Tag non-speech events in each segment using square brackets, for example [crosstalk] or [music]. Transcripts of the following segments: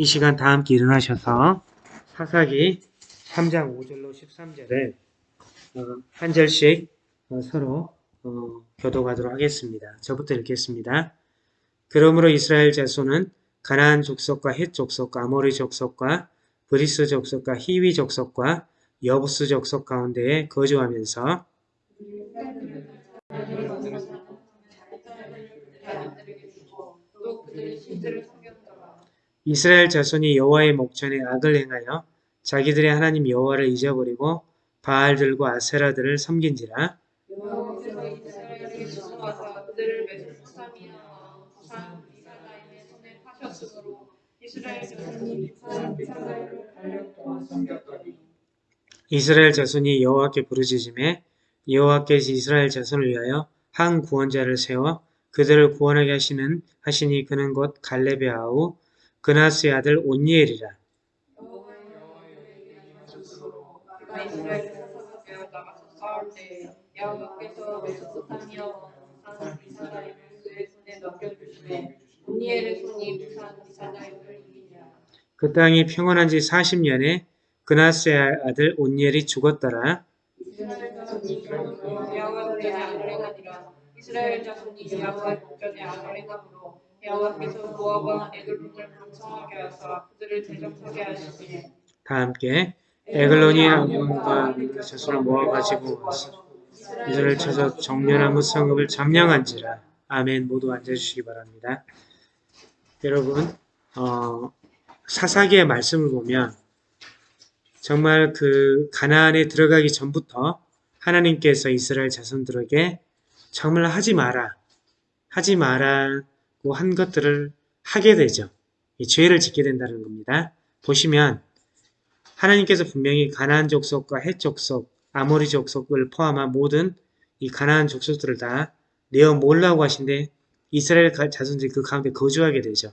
이 시간 다 함께 일어나셔서 사사기 3장 5절로 13절을 어, 한 절씩 어, 서로 어, 교도하도록 하겠습니다. 저부터 읽겠습니다. 그러므로 이스라엘 자손은 가나안 족속과 헷 족속과 아모리 족속과 브리스 족속과 히위 족속과 여부스 족속 가운데에 거주하면서 이스라엘 자손이 여호와의 목전에 악을 행하여 자기들의 하나님 여호와를 잊어버리고 바알들과 아세라들을 섬긴지라. 이스라엘 자손이 여호와께 부르짖음에 여호와께서 이스라엘 자손을 위하여 한 구원자를 세워 그들을 구원하게 하시는 하시니 그는 곧 갈렙의 아우 그나스의 아들 온니엘이라. 그 땅이 평온한 지 40년에 그나스의 아들 온니엘이 죽었더라 이스라엘 자손이 여호와의 목전에 악을 행함으로 여호와께서 모압과 에글론을 강성하게 하사 그들을 대적하게 하시니 다 함께 에글론이 그 자손을 모아 가지고 와서 이들을 쳐서 정렬나무 성읍을 점령한지라 아멘 모두 앉아주시기 바랍니다. 여러분 어, 사사기의 말씀을 보면 정말 그 가나안에 들어가기 전부터 하나님께서 이스라엘 자손들에게 정말 하지 마라 하지 마라고 한 것들을 하게 되죠. 이 죄를 짓게 된다는 겁니다. 보시면 하나님께서 분명히 가나안 족속과 헷 족속, 아모리 족속을 포함한 모든 이 가나안 족속들을 다 내어 몰라고 하신데 이스라엘 가- 자손들이 그 가운데 거주하게 되죠.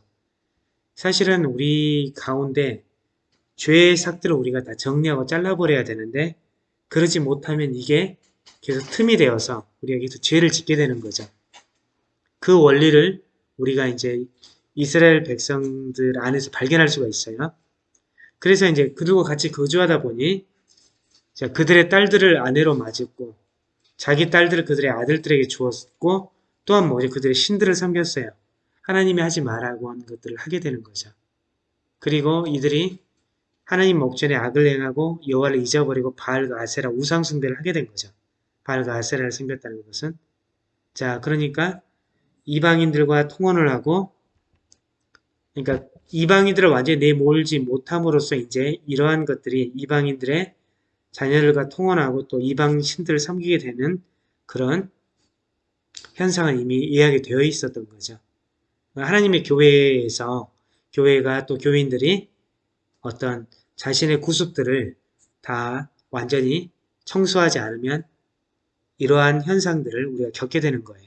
사실은 우리 가운데 죄의 삭들을 우리가 다 정리하고 잘라버려야 되는데 그러지 못하면 이게 계속 틈이 되어서 계속 죄를 짓게 되는 거죠. 그 원리를 우리가 이제 이스라엘 백성들 안에서 발견할 수가 있어요. 그래서 이제 그들과 같이 거주하다 보니 자, 그들의 딸들을 아내로 맞았고 자기 딸들을 그들의 아들들에게 주었고 또한 뭐지 그들의 신들을 섬겼어요. 하나님이 하지 말라고 하는 것들을 하게 되는 거죠. 그리고 이들이 하나님 목전에 악을 행하고 여호와를 잊어버리고 바알과 아세라 우상 숭배를 하게 된 거죠. 바알과 아세라를 섬겼다는 것은 자 그러니까 이방인들과 통혼을 하고 그러니까 이방인들을 완전히 내몰지 못함으로써 이제 이러한 것들이 이방인들의 자녀들과 통혼하고 또 이방 신들을 섬기게 되는 그런 현상은 이미 예약이 되어 있었던 거죠. 하나님의 교회에서 교회가 또 교인들이 어떤 자신의 구습들을 다 완전히 청소하지 않으면 이러한 현상들을 우리가 겪게 되는 거예요.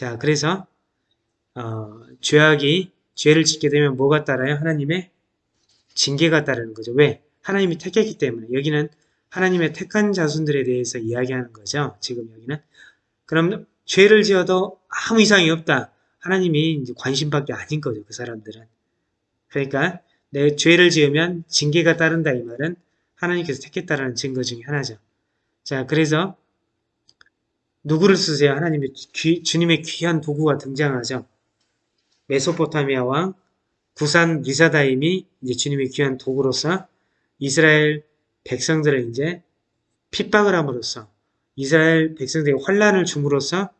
자, 그래서 어, 죄악이 죄를 짓게 되면 뭐가 따라요? 하나님의 징계가 따르는 거죠. 왜? 하나님이 택했기 때문에 여기는 하나님의 택한 자손들에 대해서 이야기하는 거죠. 지금 여기는 그럼 죄를 지어도 아무 이상이 없다. 하나님이 이제 관심밖에 아닌 거죠. 그 사람들은. 그러니까 내 죄를 지으면 징계가 따른다 이 말은 하나님께서 택했다라는 증거 중에 하나죠. 자, 그래서 누구를 쓰세요? 하나님의 귀- 주님의 귀한 도구가 등장하죠. 메소포타미아 왕 구산 리사다임이 이제 주님의 귀한 도구로서 이스라엘 백성들을 이제 핍박을 함으로써 이스라엘 백성들에게 환란을 줌으로써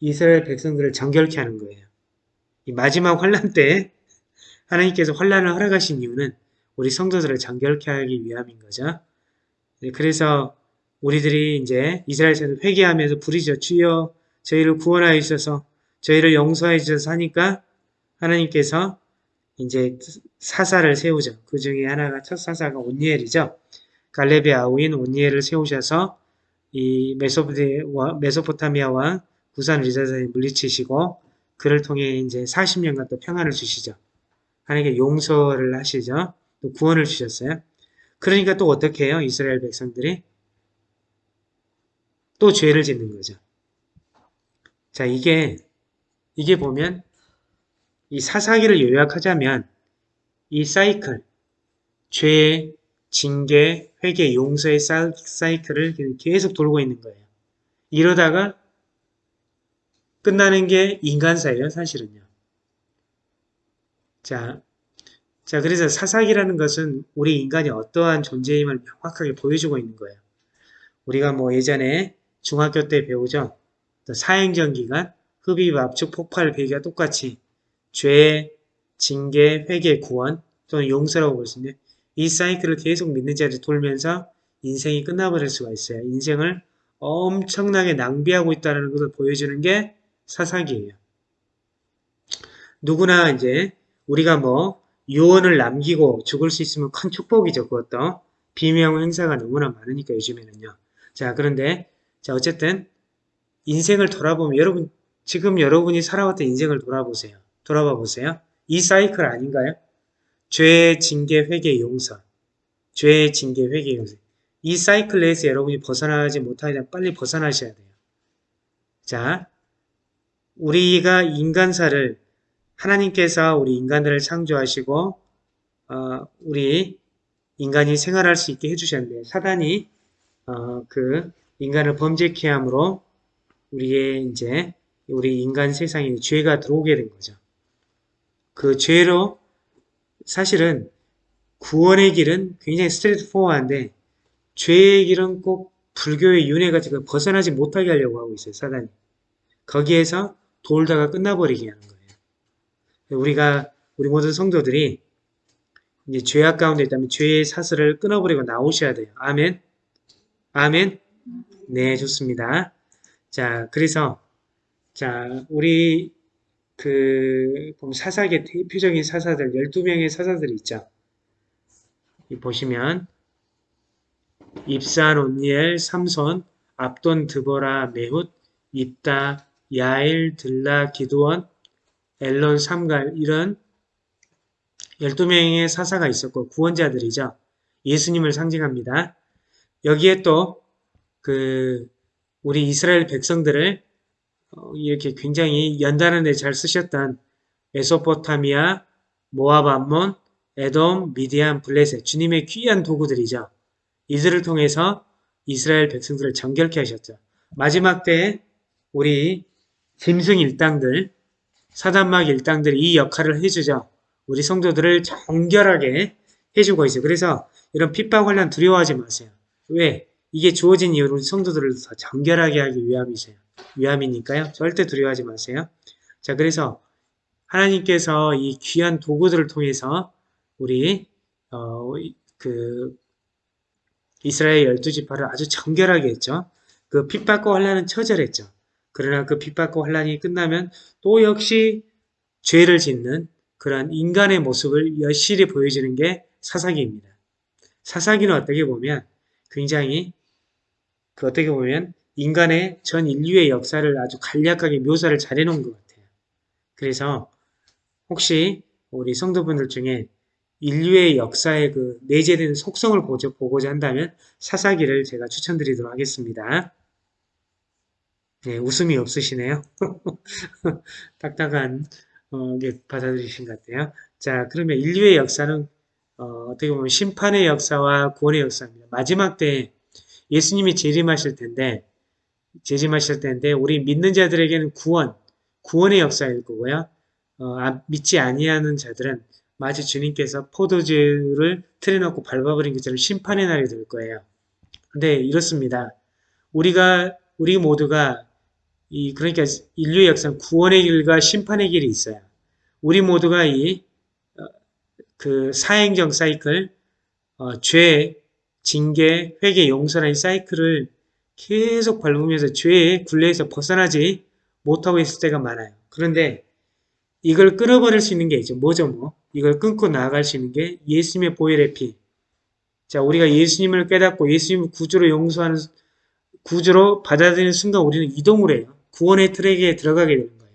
이스라엘 백성들을 정결케 하는 거예요. 이 마지막 환란 때 [laughs] 하나님께서 환란을 허락하신 이유는 우리 성도들을 정결케 하기 위함인 거죠. 네, 그래서 우리들이 이제 이스라엘에서 회개하면서 부르짖어 주여 저희를 구원하여 주셔서 저희를 용서해 주셔서 하니까 하나님께서 이제 사사를 세우죠. 그 중에 하나가 첫 사사가 온니엘이죠. 갈렙의 아우인 온니엘을 세우셔서 이 메소포타미아, 왕 구산 리자사에 물리치시고 그를 통해 이제 40년간 또 평안을 주시죠. 하나님께 용서를 하시죠. 또 구원을 주셨어요. 그러니까 또 어떻게 해요? 이스라엘 백성들이 또 죄를 짓는 거죠. 자, 이게 이게 보면 이 사사기를 요약하자면 이 사이클, 죄, 징계, 회개, 용서의 사- 사이클을 계속 돌고 있는 거예요. 이러다가 끝나는 게 인간사예요, 사실은요. 자, 자, 그래서 사사기라는 것은 우리 인간이 어떠한 존재임을 명확하게 보여주고 있는 거예요. 우리가 뭐 예전에 중학교 때 배우죠. 또 사행전 기간, 흡입, 압축, 폭발, 배기가 똑같이 죄, 징계, 회개, 구원 또는 용서라고 볼 수 있는데 이 사이클을 계속 믿는 자들이 돌면서 인생이 끝나버릴 수가 있어요. 인생을 엄청나게 낭비하고 있다는 것을 보여주는 게 사사기예요. 누구나 이제 우리가 뭐 유언을 남기고 죽을 수 있으면 큰 축복이죠. 그것도 비명 행사가 너무나 많으니까 요즘에는요. 자 그런데 자 어쨌든 인생을 돌아보면 여러분 지금 여러분이 살아왔던 인생을 돌아보세요. 돌아봐 보세요. 이 사이클 아닌가요? 죄, 징계, 회개, 용서. 죄, 징계, 회개, 용서. 이 사이클 내에서 여러분이 벗어나지 못하면 빨리 벗어나셔야 돼요. 자, 우리가 인간사를 하나님께서 우리 인간들을 창조하시고 어, 우리 인간이 생활할 수 있게 해주셨는데 사단이 어, 그 인간을 범죄케 함으로 우리의 이제 우리 인간 세상에 죄가 들어오게 된 거죠. 그 죄로 사실은 구원의 길은 굉장히 스트레이트 포워한데 죄의 길은 꼭 불교의 윤회가 지금 벗어나지 못하게 하려고 하고 있어요. 사단이. 거기에서 돌다가 끝나버리게 하는 거예요. 우리가 우리 모든 성도들이 이제 죄악 가운데 있다면 죄의 사슬을 끊어버리고 나오셔야 돼요. 아멘. 아멘. 네, 좋습니다. 자, 그래서 자, 우리 그 보면 사사계 대표적인 사사들 12명의 사사들이 있죠. 이 보시면 입산, 온니엘, 삼손, 압돈, 드보라, 메훗, 입다, 야일, 들라, 기드원, 엘론, 삼갈 이런 12명의 사사가 있었고 구원자들이죠. 예수님을 상징합니다. 여기에 또 그 우리 이스라엘 백성들을 어, 이렇게 굉장히 연단하는데 잘 쓰셨던 메소포타미아, 모압 암몬, 에돔, 미디안, 블레셋 주님의 귀한 도구들이죠. 이들을 통해서 이스라엘 백성들을 정결케 하셨죠. 마지막 때에 우리 짐승 일당들, 사단막 일당들이 이 역할을 해주죠. 우리 성도들을 정결하게 해주고 있어요. 그래서 이런 핍박 환란 두려워하지 마세요. 왜? 이게 주어진 이유로 성도들을 더 정결하게 하기 위함이세요. 위함이니까요. 절대 두려워하지 마세요. 자, 그래서 하나님께서 이 귀한 도구들을 통해서 우리 어, 그 이스라엘 열두 지파를 아주 정결하게 했죠. 그 핍박과 환란은 처절했죠. 그러나 그 핍박과 환란이 끝나면 또 역시 죄를 짓는 그런 인간의 모습을 여실히 보여주는 게 사사기입니다. 사사기는 어떻게 보면 굉장히 그 어떻게 보면 인간의 전 인류의 역사를 아주 간략하게 묘사를 잘 해놓은 것 같아요. 그래서 혹시 우리 성도분들 중에 인류의 역사의 그 내재된 속성을 보고자 한다면 사사기를 제가 추천드리도록 하겠습니다. 네, 웃음이 없으시네요. [laughs] 딱딱한 어, 게 받아들이신 것 같아요. 자, 그러면 인류의 역사는 어, 떻게 보면 심판의 역사와 구원의 역사입니다. 마지막 때 예수님이 재림하실 텐데 재림하실 텐데 우리 믿는 자들에게는 구원, 구원의 역사일 거고요. 어, 아, 믿지 아니하는 자들은 마치 주님께서 포도주를 틀에 넣고 밟아버린 것처럼 심판의 날이 될 거예요. 근데 이렇습니다. 우리가 우리 모두가 이 그러니까 인류의 역사는 구원의 길과 심판의 길이 있어요. 우리 모두가 이 그 사행정 사이클, 어, 죄, 징계, 회개, 용서라는 사이클을 계속 밟으면서 죄의 굴레에서 벗어나지 못하고 있을 때가 많아요. 그런데 이걸 끊어버릴 수 있는 게 있죠. 뭐죠 뭐? 이걸 끊고 나아갈 수 있는 게 예수님의 보혈의 피. 자, 우리가 예수님을 깨닫고 예수님을 구주로 용서하는 구주로 받아들이는 순간 우리는 이동을 해요. 구원의 트랙에 들어가게 되는 거예요.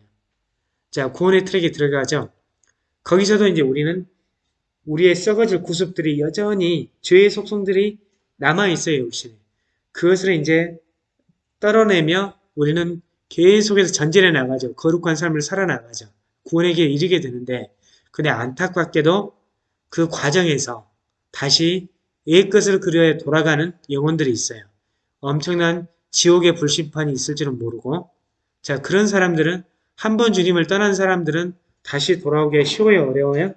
자, 구원의 트랙에 들어가죠. 거기서도 이제 우리는 우리의 썩어질 구습들이 여전히 죄의 속성들이 남아있어요, 육신에. 그것을 이제 떨어내며 우리는 계속해서 전진해 나가죠. 거룩한 삶을 살아나가죠. 구원에게 이르게 되는데, 근데 안타깝게도 그 과정에서 다시 옛 것을 그려야 돌아가는 영혼들이 있어요. 엄청난 지옥의 불심판이 있을 줄은 모르고 자 그런 사람들은 한 번 주님을 떠난 사람들은 다시 돌아오기 쉬워요 어려워요?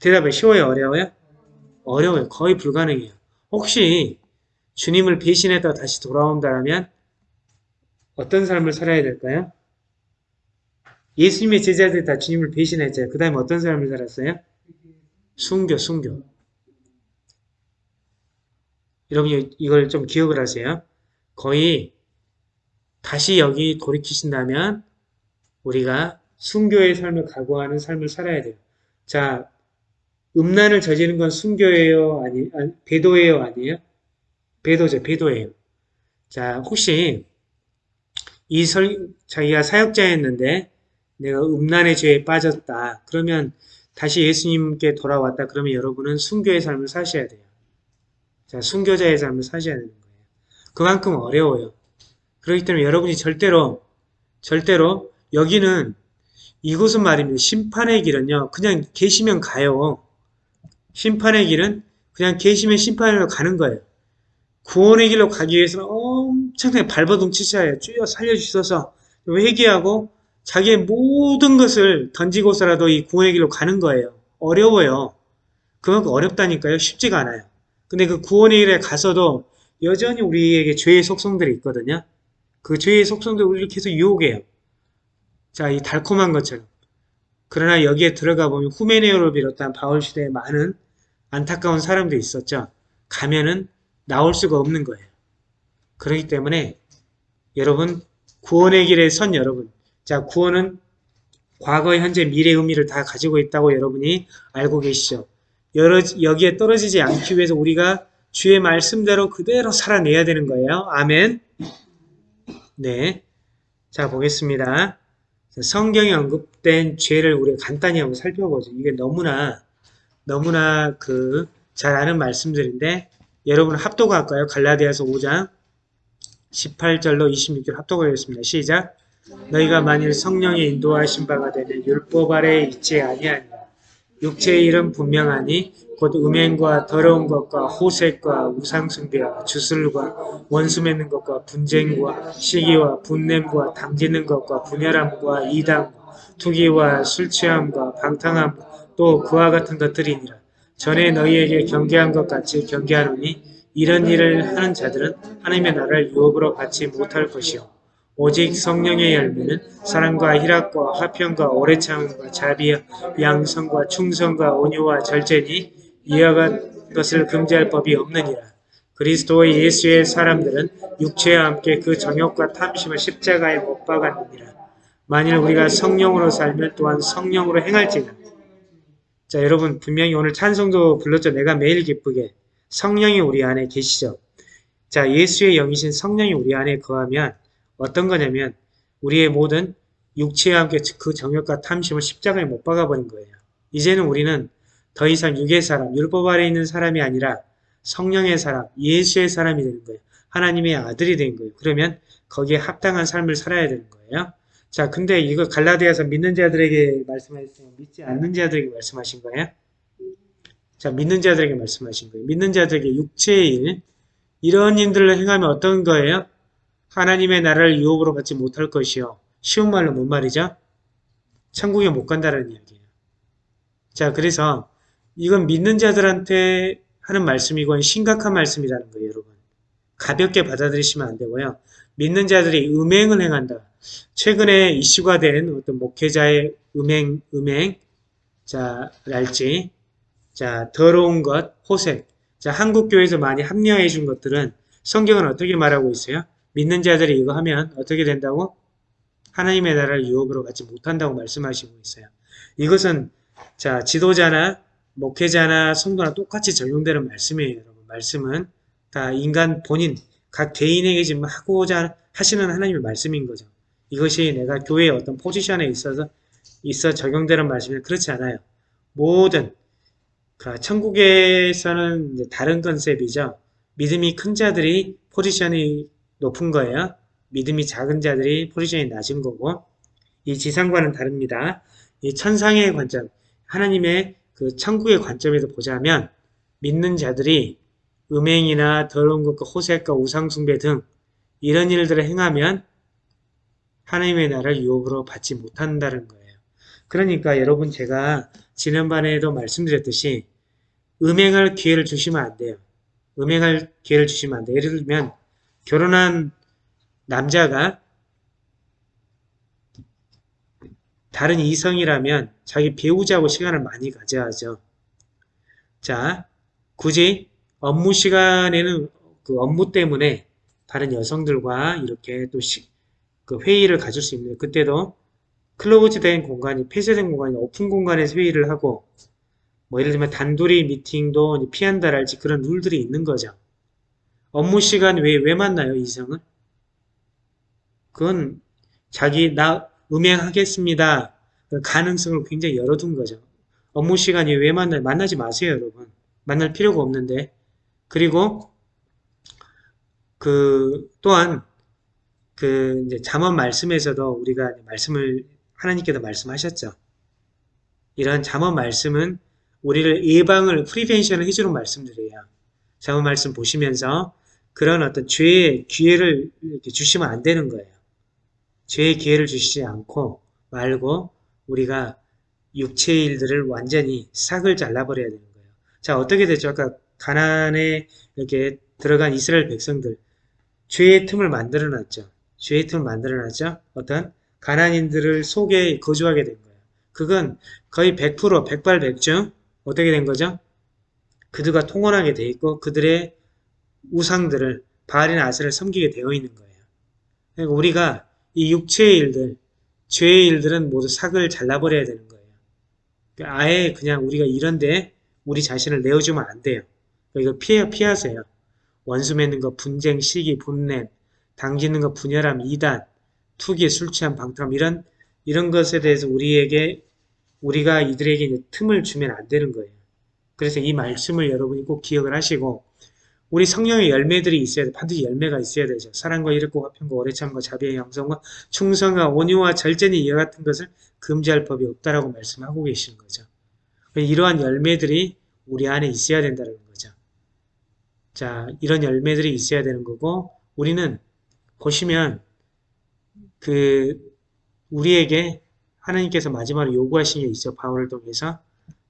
대답해 쉬워요 어려워요? 어려워요 거의 불가능해요. 혹시 주님을 배신했다 다시 돌아온다면 어떤 삶을 살아야 될까요? 예수님의 제자들이 다 주님을 배신했잖아요. 그 다음에 어떤 삶을 살았어요? 순교, 순교. 여러분 이걸 좀 기억을 하세요. 거의 다시 여기 돌이키신다면 우리가 순교의 삶을 각오하는 삶을 살아야 돼요. 자, 음란을 저지르는 건 순교예요? 아니, 아니 배도예요? 아니에요? 배도죠, 배도예요. 자, 혹시 이 설, 자기가 사역자였는데 내가 음란의 죄에 빠졌다. 그러면 다시 예수님께 돌아왔다. 그러면 여러분은 순교의 삶을 사셔야 돼요. 자, 순교자의 삶을 사셔야 되는 거예요. 그만큼 어려워요. 그렇기 때문에 여러분이 절대로, 절대로 여기는 이곳은 말입니다. 심판의 길은요. 그냥 계시면 가요. 심판의 길은 그냥 계시면 심판으로 가는 거예요. 구원의 길로 가기 위해서는 엄청나게 발버둥 치셔야 해요. 주여 살려주셔서 회개하고 자기의 모든 것을 던지고서라도 이 구원의 길로 가는 거예요. 어려워요. 그만큼 어렵다니까요. 쉽지가 않아요. 근데 그 구원의 길에 가서도 여전히 우리에게 죄의 속성들이 있거든요. 그 죄의 속성들 우리를 계속 유혹해요. 자, 이 달콤한 것처럼. 그러나 여기에 들어가 보면 후메네오를 비롯한 바울 시대에 많은 안타까운 사람들이 있었죠. 가면은 나올 수가 없는 거예요. 그렇기 때문에 여러분 구원의 길에 선 여러분 자 구원은 과거, 현재, 미래 의미를 다 가지고 있다고 여러분이 알고 계시죠. 여러, 여기에 떨어지지 않기 위해서 우리가 주의 말씀대로 그대로 살아내야 되는 거예요. 아멘. 네. 자, 보겠습니다. 성경에 언급된 죄를 우리가 간단히 한번 살펴보죠. 이게 너무나, 너무나 그, 잘 아는 말씀들인데, 여러분 합독할까요? 갈라디아서 5장 18절로 26절 합독하겠습니다. 시작! 너희가 만일 성령의 인도하신 바가 되면 율법 아래에 있지 아니하니라. 육체의 일은 분명하니 곧 음행과 더러운 것과 호색과 우상숭배와 주술과 원수 맺는 것과 분쟁과 시기와 분냄과 당지는 것과 분열함과 이담과 투기와 술취함과 방탕함 또 그와 같은 것들이니라. 전에 너희에게 경계한 것 같이 경계하노니 이런 일을 하는 자들은 하나님의 나라를 유업으로 받지 못할 것이요 오직 성령의 열매는 사랑과 희락과 화평과 오래 참음과 자비와 양성과 충성과 온유와 절제니 이와 같은 것을 금지할 법이 없느니라. 그리스도의 예수의 사람들은 육체와 함께 그 정욕과 탐심을 십자가에 못 박았느니라. 만일 우리가 성령으로 살면 또한 성령으로 행할지는 자 여러분 분명히 오늘 찬송도 불렀죠. 내가 매일 기쁘게 성령이 우리 안에 계시죠. 자 예수의 영이신 성령이 우리 안에 거하면 어떤 거냐면 우리의 모든 육체와 함께 그 정욕과 탐심을 십자가에 못 박아버린 거예요. 이제는 우리는 더 이상 육의 사람, 율법 아래 있는 사람이 아니라 성령의 사람, 예수의 사람이 되는 거예요. 하나님의 아들이 된 거예요. 그러면 거기에 합당한 삶을 살아야 되는 거예요. 자, 근데 이거 갈라디아서 믿는 자들에게 말씀하셨어요. 믿지 않는 자들에게 말씀하신 거예요. 자, 믿는 자들에게 말씀하신 거예요. 믿는 자들에게 육체의 일, 이런 일들을 행하면 어떤 거예요? 하나님의 나라를 유혹으로 받지 못할 것이요. 쉬운 말로 뭔 말이죠? 천국에 못 간다는 이야기예요. 자, 그래서 이건 믿는 자들한테 하는 말씀이고 심각한 말씀이라는 거예요, 여러분. 가볍게 받아들이시면 안 되고요. 믿는 자들이 음행을 행한다. 최근에 이슈가 된 어떤 목회자의 음행, 음행, 자, 랄지, 자, 더러운 것, 호색. 자, 한국교회에서 많이 합리화해 준 것들은 성경은 어떻게 말하고 있어요? 믿는 자들이 이거 하면 어떻게 된다고? 하나님의 나라를 유업으로 갖지 못한다고 말씀하시고 있어요. 이것은 자 지도자나 목회자나 성도나 똑같이 적용되는 말씀이에요. 여러분. 말씀은 다 인간 본인 각 개인에게 지금 하고자 하시는 하나님의 말씀인 거죠. 이것이 내가 교회의 어떤 포지션에 있어서 있어 적용되는 말씀이 그렇지 않아요. 모든 그 천국에서는 다른 컨셉이죠. 믿음이 큰 자들이 포지션이 높은 거예요. 믿음이 작은 자들이 포지션이 낮은 거고 이 지상과는 다릅니다. 이 천상의 관점, 하나님의 그 천국의 관점에서 보자면 믿는 자들이 음행이나 더러운 것과 호색과 우상숭배 등 이런 일들을 행하면 하나님의 나라를 유업으로 받지 못한다는 거예요. 그러니까 여러분 제가 지난번에도 말씀드렸듯이 음행할 기회를 주시면 안 돼요. 음행할 기회를 주시면 안 돼요. 예를 들면 결혼한 남자가 다른 이성이라면 자기 배우자하고 시간을 많이 가져야죠. 자, 굳이 업무 시간에는 그 업무 때문에 다른 여성들과 이렇게 또 시, 그 회의를 가질 수 있는 그때도 클로즈된 공간이 폐쇄된 공간이 오픈 공간에서 회의를 하고 뭐 예를 들면 단둘이 미팅도 피한다랄지 그런 룰들이 있는 거죠. 업무 시간 왜, 왜 만나요, 이성은? 그건 자기 나 음행하겠습니다. 그 가능성을 굉장히 열어둔 거죠. 업무 시간이 왜 만나요? 만나지 마세요, 여러분. 만날 필요가 없는데. 그리고 그 또한 그 이제 잠언 말씀에서도 우리가 말씀을 하나님께서 말씀하셨죠. 이러한 잠언 말씀은 우리를 예방을 프리벤션을 해주는 말씀들이에요. 잠언 말씀 보시면서 그런 어떤 죄의 기회를 주시면 안 되는 거예요. 죄의 기회를 주시지 않고 말고 우리가 육체의 일들을 완전히 싹을 잘라버려야 되는 거예요. 자 어떻게 되죠? 아까 가난에 이렇게 들어간 이스라엘 백성들 죄의 틈을 만들어놨죠. 죄의 틈을 만들어놨죠. 어떤 가난인들을 속에 거주하게 된 거예요. 그건 거의 100% 백발백중 어떻게 된 거죠? 그들과 통혼하게 돼 있고 그들의 우상들을 바알이나 아세를 섬기게 되어 있는 거예요. 그러니까 우리가 이 육체의 일들, 죄의 일들은 모두 삭을 잘라버려야 되는 거예요. 그러니까 아예 그냥 우리가 이런데 우리 자신을 내어주면 안 돼요. 그러니까 이거 피해, 피하세요. 원수 맺는 거, 분쟁, 시기, 분냄, 당짓는 거, 분열함, 이단, 투기, 술 취함, 방탕함 이런 이런 것에 대해서 우리에게 우리가 이들에게 틈을 주면 안 되는 거예요. 그래서 이 말씀을 여러분이 꼭 기억을 하시고 우리 성령의 열매들이 있어야 돼. 반드시 열매가 있어야 되죠. 사랑과 이롭고 화평과 오래 참과 자비의 양성과 충성과 온유와 절제니 이와 같은 것을 금지할 법이 없다라고 말씀하고 계시는 거죠. 이러한 열매들이 우리 안에 있어야 된다는 거죠. 자, 이런 열매들이 있어야 되는 거고 우리는 보시면 그 우리에게 하나님께서 마지막으로 요구하신 게 있죠. 바울을 통해서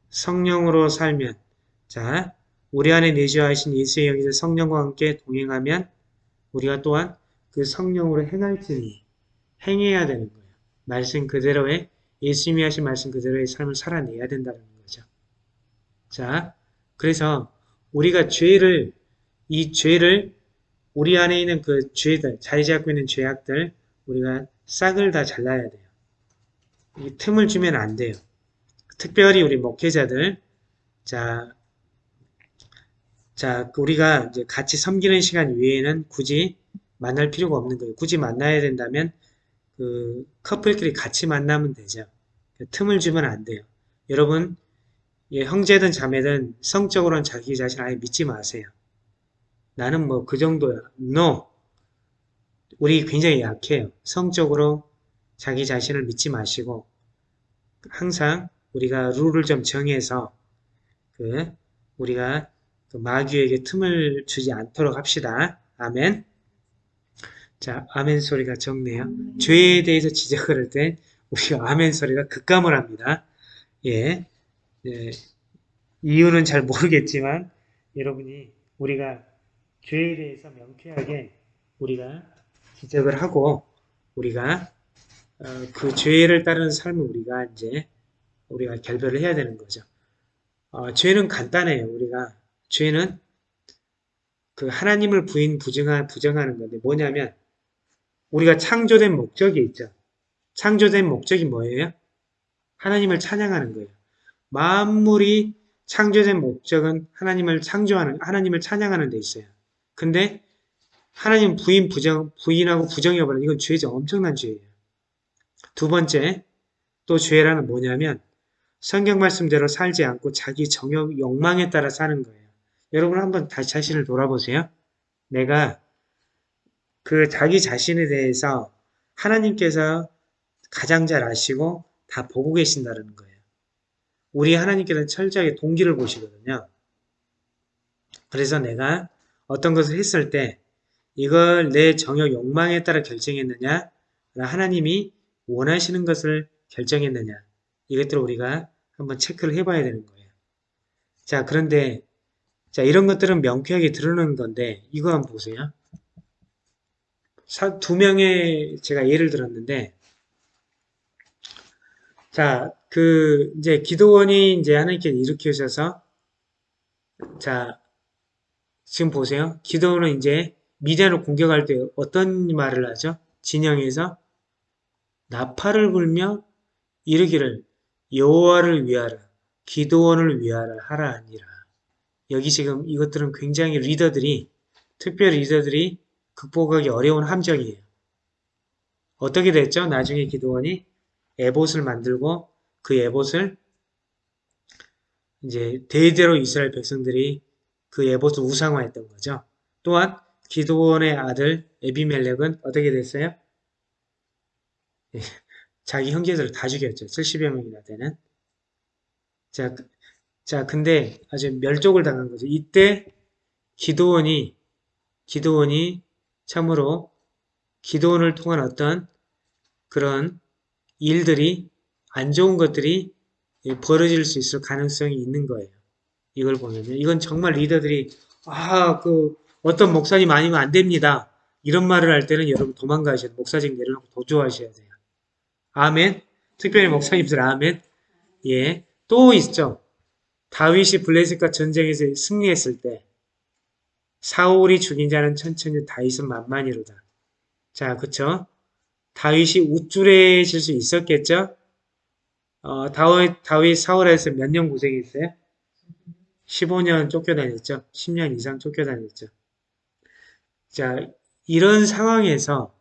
성령으로 살면 자 우리 안에 내주하신 예수의 영이서 성령과 함께 동행하면 우리가 또한 그 성령으로 행할지니 행해야 되는 거예요. 말씀 그대로의 예수님이 하신 말씀 그대로의 삶을 살아내야 된다는 거죠. 자, 그래서 우리가 죄를 이 죄를 우리 안에 있는 그 죄들, 자리 잡고 있는 죄악들 우리가 싹을 다 잘라야 돼요. 이 틈을 주면 안 돼요. 특별히 우리 목회자들 자, 자 우리가 이제 같이 섬기는 시간 외에는 굳이 만날 필요가 없는 거예요. 굳이 만나야 된다면 그 커플끼리 같이 만나면 되죠. 틈을 주면 안 돼요. 여러분 예, 형제든 자매든 성적으로는 자기 자신 아예 믿지 마세요. 나는 뭐 그 정도야. No. 우리 굉장히 약해요. 성적으로 자기 자신을 믿지 마시고 항상 우리가 룰을 좀 정해서 그 우리가 그 마귀에게 틈을 주지 않도록 합시다. 아멘. 자, 아멘 소리가 적네요. 죄에 대해서 지적을 할 때 우리가 아멘 소리가 극감을 합니다. 예. 예. 이유는 잘 모르겠지만 여러분이 우리가 죄에 대해서 명쾌하게 우리가 지적을 하고 우리가 어, 그 죄를 따르는 삶을 우리가 이제 우리가 결별을 해야 되는 거죠. 어, 죄는 간단해요. 우리가 죄는 그 하나님을 부인 부정하, 부정하는 건데 뭐냐면 우리가 창조된 목적이 있죠. 창조된 목적이 뭐예요? 하나님을 찬양하는 거예요. 만물이 창조된 목적은 하나님을 창조하는 하나님을 찬양하는 데 있어요. 근데 하나님 부인 부정 부인하고 부정해버리는 이건 죄죠. 엄청난 죄예요. 두 번째 또 죄라는 뭐냐면 성경 말씀대로 살지 않고 자기 정욕 욕망에 따라 사는 거예요. 여러분 한번 다시 자신을 돌아보세요. 내가 그 자기 자신에 대해서 하나님께서 가장 잘 아시고 다 보고 계신다는 거예요. 우리 하나님께서는 철저하게 동기를 보시거든요. 그래서 내가 어떤 것을 했을 때 이걸 내 정욕 욕망에 따라 결정했느냐 하나님이 원하시는 것을 결정했느냐 이것들을 우리가 한번 체크를 해봐야 되는 거예요. 자 그런데 자 이런 것들은 명쾌하게 드러나는 건데 이거 한번 보세요. 사- 두 명의 제가 예를 들었는데 자 그 이제 기도원이 이제 하나님께 일으키셔서 자 지금 보세요. 기도원은 이제 미디안을 공격할 때 어떤 말을 하죠? 진영에서 나팔을 불며 이르기를 여호와를 위하라 기도원을 위하라 하라 하니라. 여기 지금 이것들은 굉장히 리더들이 특별히 리더들이 극복하기 어려운 함정이에요. 어떻게 됐죠? 나중에 기도원이 에봇을 만들고 그 에봇을 이제 대대로 이스라엘 백성들이 그 에봇을 우상화했던 거죠. 또한 기도원의 아들 에비멜렉은 어떻게 됐어요? 예, [laughs] 자기 형제들을 다 죽였죠. 70여 명이나 되는. 자, 그- 자, 근데 아주 멸족을 당한 거죠. 이때 기도원이 기도원이 참으로 기도원을 통한 어떤 그런 일들이 안 좋은 것들이 벌어질 수 있을 가능성이 있는 거예요. 이걸 보면요. 이건 정말 리더들이 아, 그 어떤 목사님 아니면 안 됩니다. 이런 말을 할 때는 여러분 도망가셔야. 목사직 내려놓고 도주하셔야 돼요. 아멘. 특별히 목사님들 아멘. 예. 또 있죠. 다윗이 블레셋과 전쟁에서 승리했을 때 사울이 죽인 자는 천천히 다윗은 만만이로다. 자, 그쵸? 다윗이 우쭐해질 수 있었겠죠? 어, 다윗, 다윗 사울에서 몇 년 고생했어요? 15년 쫓겨다녔죠. 10년 이상 쫓겨다녔죠. 자, 이런 상황에서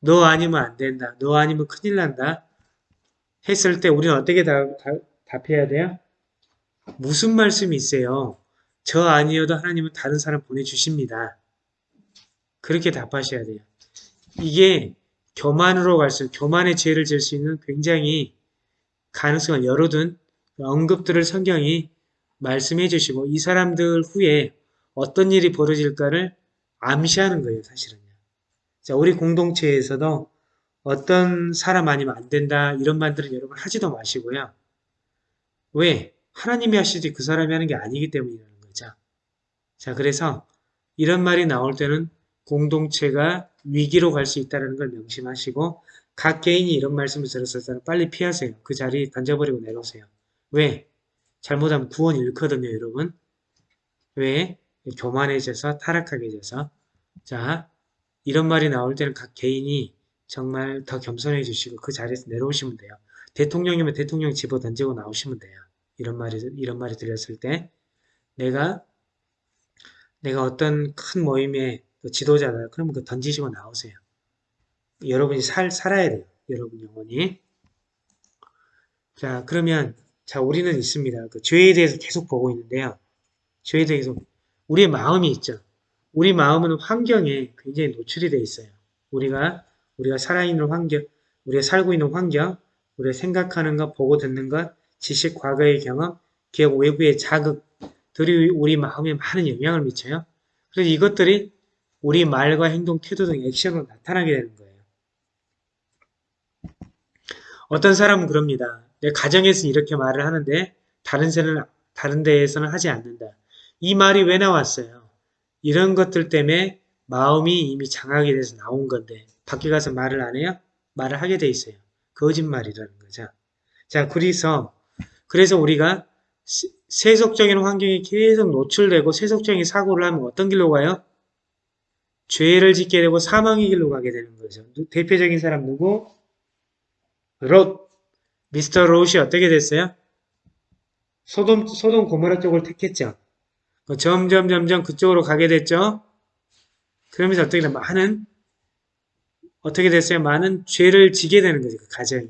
너 아니면 안 된다. 너 아니면 큰일 난다. 했을 때 우리는 어떻게 답, 답, 답해야 돼요? 무슨 말씀이 있어요? 저 아니어도 하나님은 다른 사람 보내주십니다. 그렇게 답하셔야 돼요. 이게 교만으로 갈수록 교만의 죄를 질 수 있는 굉장히 가능성을 열어둔 언급들을 성경이 말씀해 주시고 이 사람들 후에 어떤 일이 벌어질까를 암시하는 거예요, 사실은요. 자, 우리 공동체에서도 어떤 사람 아니면 안 된다 이런 말들은 여러분 하지도 마시고요. 왜? 하나님이 하시지 그 사람이 하는 게 아니기 때문이라는 거죠. 자, 그래서 이런 말이 나올 때는 공동체가 위기로 갈 수 있다는 걸 명심하시고 각 개인이 이런 말씀을 들었을 때는 빨리 피하세요. 그 자리 던져버리고 내려오세요. 왜? 잘못하면 구원 잃거든요, 여러분. 왜? 교만해져서 타락하게 돼서 자 이런 말이 나올 때는 각 개인이 정말 더 겸손해 주시고 그 자리에서 내려오시면 돼요. 대통령이면 대통령 집어 던지고 나오시면 돼요. 이런 말이 이런 말이 들렸을 때 내가 내가 어떤 큰 모임의 그 지도자다. 그러면 그 던지시고 나오세요. 여러분이 살 살아야 돼요. 여러분 영혼이. 자 그러면 자 우리는 있습니다. 그 죄에 대해서 계속 보고 있는데요. 죄에 대해서 우리의 마음이 있죠. 우리 마음은 환경에 굉장히 노출이 되어 있어요. 우리가 우리가 살아있는 환경, 우리가 살고 있는 환경, 우리가 생각하는 것, 보고 듣는 것, 지식, 과거의 경험, 기억, 외부의 자극들이 우리 마음에 많은 영향을 미쳐요. 그래서 이것들이 우리 말과 행동, 태도 등 액션으로 나타나게 되는 거예요. 어떤 사람은 그럽니다. 내 가정에서 이렇게 말을 하는데 다른 데는 다른 데에서는 하지 않는다. 이 말이 왜 나왔어요? 이런 것들 때문에 마음이 이미 장악이 돼서 나온 건데 밖에 가서 말을 안 해요? 말을 하게 돼 있어요. 거짓말이라는 거죠. 자, 그래서 그래서 우리가 세- 세속적인 환경에 계속 노출되고 세속적인 사고를 하면 어떤 길로 가요? 죄를 짓게 되고 사망의 길로 가게 되는 거죠. 누- 대표적인 사람 누구? 롯. 미스터 롯이 어떻게 됐어요? 소돔, 소돔 고모라 쪽을 택했죠. 그 점점 점점 그쪽으로 가게 됐죠. 그러면서 어떻게 돼? 많은 어떻게 됐어요? 많은 죄를 지게 되는 거죠. 그 가정이.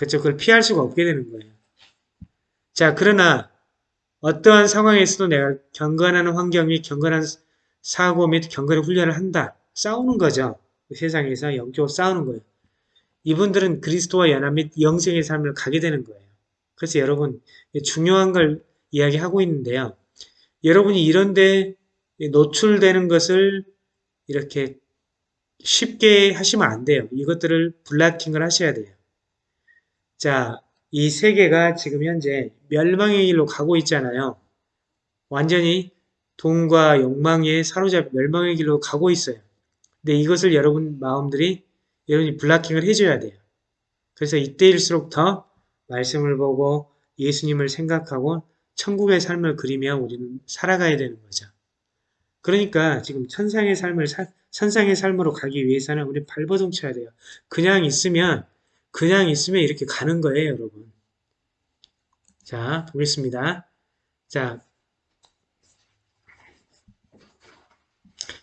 그쵸? 그걸 피할 수가 없게 되는 거예요. 자, 그러나 어떠한 상황에서도 내가 경건하는 환경이 경건한 사고 및 경건의 훈련을 한다. 싸우는 거죠. 그 세상에서 영적으로 싸우는 거예요. 이분들은 그리스도와 연합 및 영생의 삶을 가게 되는 거예요. 그래서 여러분 중요한 걸 이야기하고 있는데요. 여러분이 이런 데 노출되는 것을 이렇게 쉽게 하시면 안 돼요. 이것들을 블락킹을 하셔야 돼요. 자, 이 세계가 지금 현재 멸망의 길로 가고 있잖아요. 완전히 돈과 욕망에 사로잡혀 멸망의 길로 가고 있어요. 근데 이것을 여러분 마음들이 여러분이 블락킹을 해줘야 돼요. 그래서 이때일수록 더 말씀을 보고 예수님을 생각하고 천국의 삶을 그리며 우리는 살아가야 되는 거죠. 그러니까 지금 천상의 삶을 사, 천상의 삶으로 가기 위해서는 우리 발버둥 쳐야 돼요. 그냥 있으면 그냥 있으면 이렇게 가는 거예요, 여러분. 자, 보겠습니다. 자,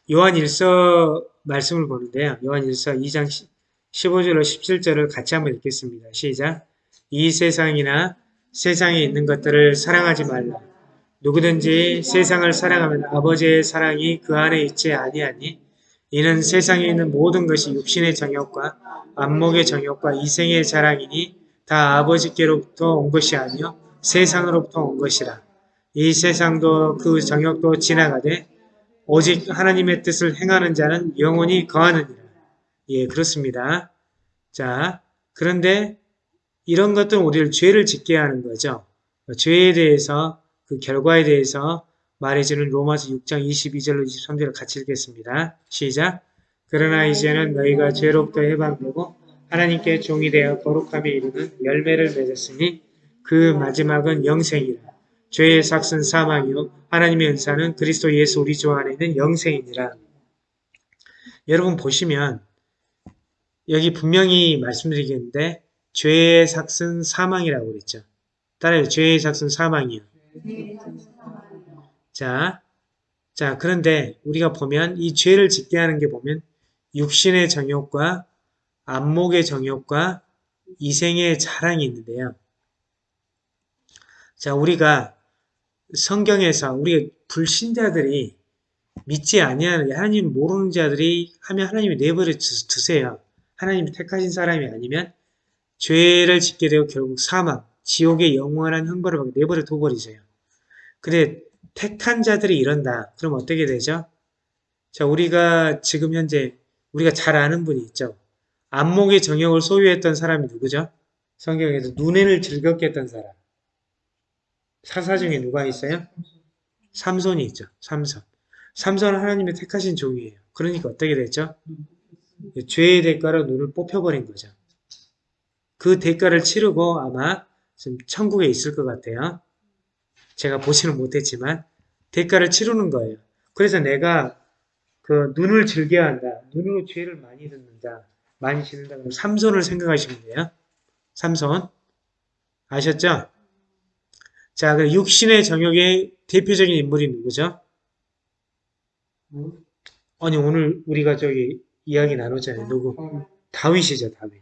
요한 1서 말씀을 보는데요. 요한 1서 2장 15절로 17절을 같이 한번 읽겠습니다. 시작. 이 세상이나 세상에 있는 것들을 사랑하지 말라. 누구든지 세상을 사랑하면 아버지의 사랑이 그 안에 있지 아니하니 이는 세상에 있는 모든 것이 육신의 정욕과 안목의 정욕과 이생의 자랑이니 다 아버지께로부터 온 것이 아니요 세상으로부터 온 것이라. 이 세상도 그 정욕도 지나가되 오직 하나님의 뜻을 행하는 자는 영원히 거하느니라. 예, 그렇습니다. 자, 그런데 이런 것들은 우리를 죄를 짓게 하는 거죠. 죄에 대해서 그 결과에 대해서 말해주는 로마서 6장 22절로 23절을 같이 읽겠습니다. 시작. 그러나 이제는 너희가 죄로부터 해방되고 하나님께 종이 되어 거룩함에 이르는 열매를 맺었으니 그 마지막은 영생이라. 죄의 삭은 사망이요 하나님의 은사는 그리스도 예수 우리 주 안에 있는 영생이니라. 여러분 보시면 여기 분명히 말씀드리겠는데 죄의 삭은 사망이라고 그랬죠. 따라요. 죄의 삭은 사망이요. 자, 자 그런데 우리가 보면 이 죄를 짓게 하는 게 보면 육신의 정욕과 안목의 정욕과 이생의 자랑이 있는데요. 자, 우리가 성경에서 우리 불신자들이 믿지 아니하는 하나님 모르는 자들이 하면 하나님이 내버려 두세요. 하나님이 택하신 사람이 아니면 죄를 짓게 되고 결국 사망, 지옥의 영원한 형벌을 내버려 둬버리세요. 근데 택한 자들이 이런다. 그럼 어떻게 되죠? 자, 우리가 지금 현재 우리가 잘 아는 분이 있죠. 안목의 정욕을 소유했던 사람이 누구죠? 성경에서 눈에를 즐겁게 했던 사람. 사사 중에 누가 있어요? 삼손이 있죠. 삼손. 삼손은 하나님의 택하신 종이에요. 그러니까 어떻게 됐죠? 죄의 대가로 눈을 뽑혀버린 거죠. 그 대가를 치르고 아마 지금 천국에 있을 것 같아요. 제가 보지는 못했지만 대가를 치르는 거예요. 그래서 내가 그 눈을 즐겨야 한다. 눈으로 죄를 많이 듣는다. 많이 지는다. 그럼 삼손을 생각하시면 돼요. 삼손. 아셨죠? 자, 그 육신의 정욕의 대표적인 인물이 누구죠? 아니, 오늘 우리가 저기 이야기 나눴잖아요. 누구? 다윗이죠, 다윗.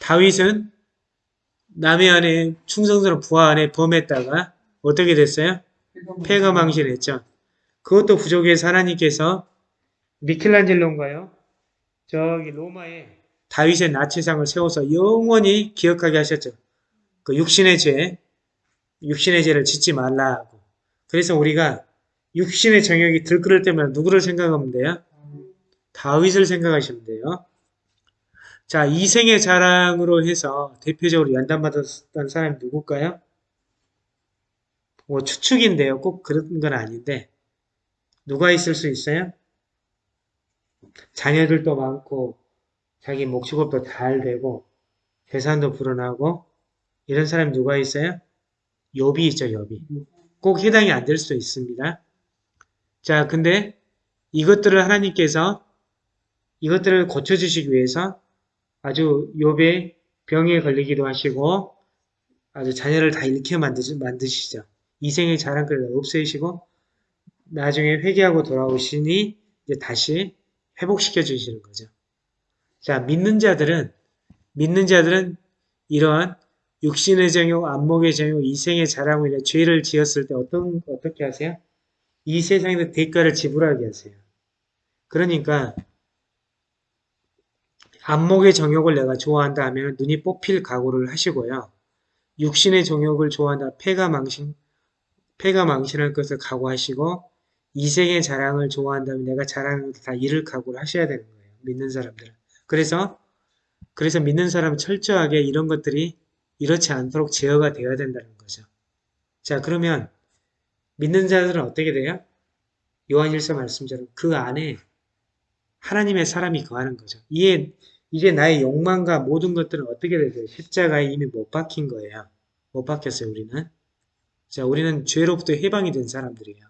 다윗은 남의 안에 충성스러운 부하 안에 범했다가 어떻게 됐어요? 폐가 망신했죠. 그것도 부족해서 하나님께서 미켈란젤로인가요? 저기 로마에 다윗의 나치상을 세워서 영원히 기억하게 하셨죠. 그 육신의 죄, 육신의 죄를 짓지 말라고. 그래서 우리가 육신의 정욕이 들끓을 때마다 누구를 생각하면 돼요? 다윗을 생각하시면 돼요. 자, 이생의 자랑으로 해서 대표적으로 연단받았던 사람이 누굴까요? 뭐 추측인데요. 꼭 그런 건 아닌데 누가 있을 수 있어요? 자녀들도 많고 자기 목축업도 잘 되고 재산도 불어나고 이런 사람이 누가 있어요? 욥이 있죠, 욥이. 꼭 해당이 안 될 수도 있습니다. 자, 근데 이것들을 하나님께서 이것들을 고쳐주시기 위해서 아주 욥의 병에 걸리기도 하시고 아주 자녀를 다 잃게 만드시, 만드시죠. 이생의 자랑거리를 없애시고 나중에 회개하고 돌아오시니 이제 다시 회복시켜 주시는 거죠. 자, 믿는 자들은 믿는 자들은 이러한 육신의 정욕, 안목의 정욕, 이생의 자랑으로 인해 죄를 지었을 때 어떤 어떻게 하세요? 이 세상에서 대가를 지불하게 하세요. 그러니까 안목의 정욕을 내가 좋아한다 하면 눈이 뽑힐 각오를 하시고요. 육신의 정욕을 좋아한다. 폐가 망신, 폐가 망신할 것을 각오하시고 이생의 자랑을 좋아한다면 내가 자랑을 다 잃을 각오를 하셔야 되는 거예요. 믿는 사람들은. 그래서 그래서 믿는 사람은 철저하게 이런 것들이 이렇지 않도록 제어가 되어야 된다는 거죠. 자 그러면 믿는 자들은 어떻게 돼요? 요한일서 말씀처럼 그 안에 하나님의 사람이 거하는 거죠. 이게, 이게 나의 욕망과 모든 것들은 어떻게 되세요? 십자가에 이미 못 박힌 거예요. 못 박혔어요, 우리는. 자, 우리는 죄로부터 해방이 된 사람들이에요.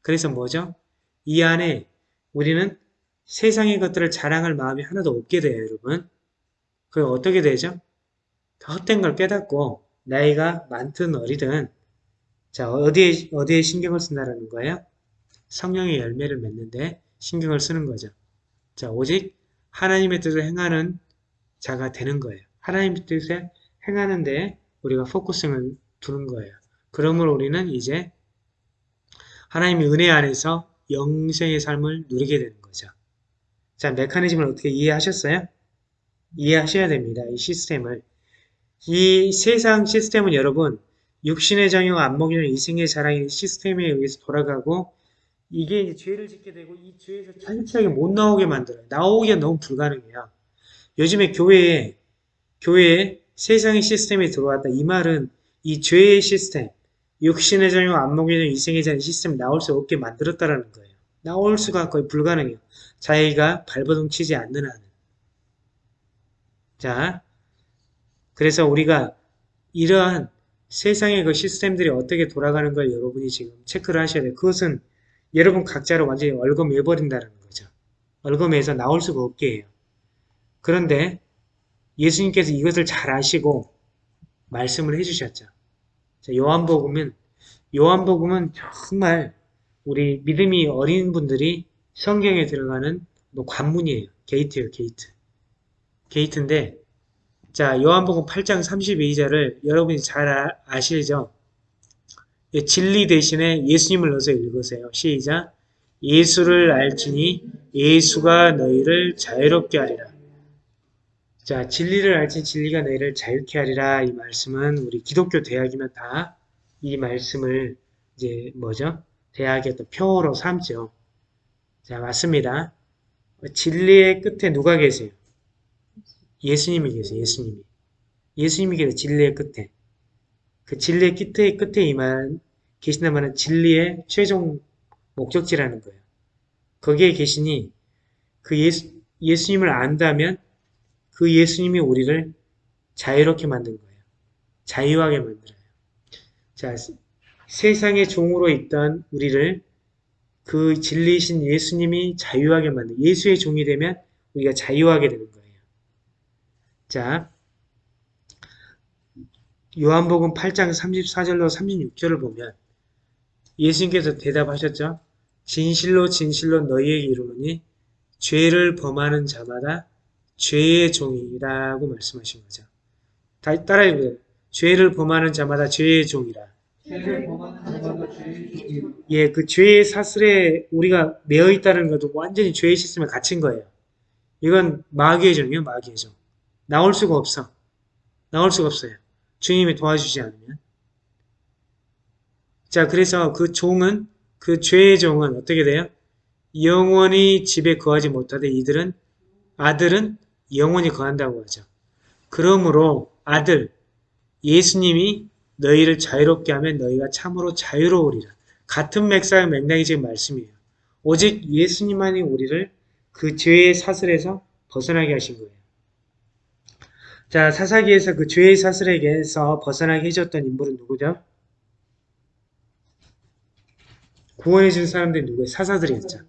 그래서 뭐죠? 이 안에 우리는 세상의 것들을 자랑할 마음이 하나도 없게 돼요, 여러분. 그 어떻게 되죠? 헛된 걸 깨닫고 나이가 많든 어리든 자 어디에 어디에 신경을 쓴다라는 거예요? 성령의 열매를 맺는데 신경을 쓰는 거죠. 자 오직 하나님의 뜻을 행하는 자가 되는 거예요. 하나님의 뜻에 행하는데 우리가 focusing을 두는 거예요. 그러므로 우리는 이제 하나님의 은혜 안에서 영생의 삶을 누리게 되는 거죠. 자 메커니즘을 어떻게 이해하셨어요? 이해하셔야 됩니다. 이 시스템을. 이 세상 시스템은 여러분 육신의 정욕, 안목이나 이생의 자랑의 시스템에 의해서 돌아가고 이게 이제 죄를 짓게 되고 이 죄에서 철저하게 못 나오게 만들어요. 나오기가 너무 불가능해요. 요즘에 교회에 교회에 세상의 시스템이 들어왔다. 이 말은 이 죄의 시스템, 육신의 정욕, 안목이나 이생의 자랑 시스템이 나올 수 없게 만들었다라는 거예요. 나올 수가 거의 불가능해요. 자기가 발버둥 치지 않는 한은. 자, 그래서 우리가 이러한 세상의 그 시스템들이 어떻게 돌아가는 걸 여러분이 지금 체크를 하셔야 돼요. 그것은 여러분 각자를 완전히 얼검해버린다는 거죠. 얼검해서 나올 수가 없게 해요. 그런데 예수님께서 이것을 잘 아시고 말씀을 해주셨죠. 자, 요한복음은 요한복음은 정말 우리 믿음이 어린 분들이 성경에 들어가는 뭐 관문이에요. gate예요, gate. gate인데 자 요한복음 8장 32절을 여러분이 잘 아, 아시죠? 예, 진리 대신에 예수님을 넣어서 읽으세요. 시작 예수를 알지니 예수가 너희를 자유롭게 하리라. 자 진리를 알지 진리가 너희를 자유케 하리라 이 말씀은 우리 기독교 대학이면 다 이 말씀을 이제 뭐죠? 대학의 또 표어로 삼죠. 자 맞습니다. 진리의 끝에 누가 계세요? 예수님이 계세요. 예수님이. 예수님이 계세요. 진리의 끝에. 그 진리의 끝에, 끝에 이만 계신다면 진리의 최종 목적지라는 거예요. 거기에 계시니 그 예수, 예수님을 안다면 그 예수님이 우리를 자유롭게 만든 거예요. 자유하게 만들어요. 자, 세상의 종으로 있던 우리를 그 진리이신 예수님이 자유하게 만든 예수의 종이 되면 우리가 자유하게 되는 거예요. 자, 요한복음 8장 34절로 36절을 보면 예수님께서 대답하셨죠. 진실로 진실로 너희에게 이르노니 죄를 범하는 자마다 죄의 종이라고 말씀하신 거죠. 다 따라 해보세요. 죄를 범하는 자마다 죄의 종이라. 죄를 범하는 자마다 죄의 종이라. 예, 그 죄의 사슬에 우리가 매어 있다는 것도 완전히 죄의 시스템에 갇힌 거예요. 이건 마귀의 종이에요, 마귀의 종. 나올 수가 없어. 나올 수가 없어요. 주님이 도와주지 않으면. 자, 그래서 그 종은, 그 죄의 종은 어떻게 돼요? 영원히 집에 거하지 못하되 이들은, 아들은 영원히 거한다고 하죠. 그러므로 아들, 예수님이 너희를 자유롭게 하면 너희가 참으로 자유로우리라. 같은 맥락의 맥락이 지금 말씀이에요. 오직 예수님만이 우리를 그 죄의 사슬에서 벗어나게 하신 거예요. 자, 사사기에서 그 죄의 사슬에게서 벗어나게 해줬던 인물은 누구죠? 구원해준 사람들이 누구예요? 사사들이었죠.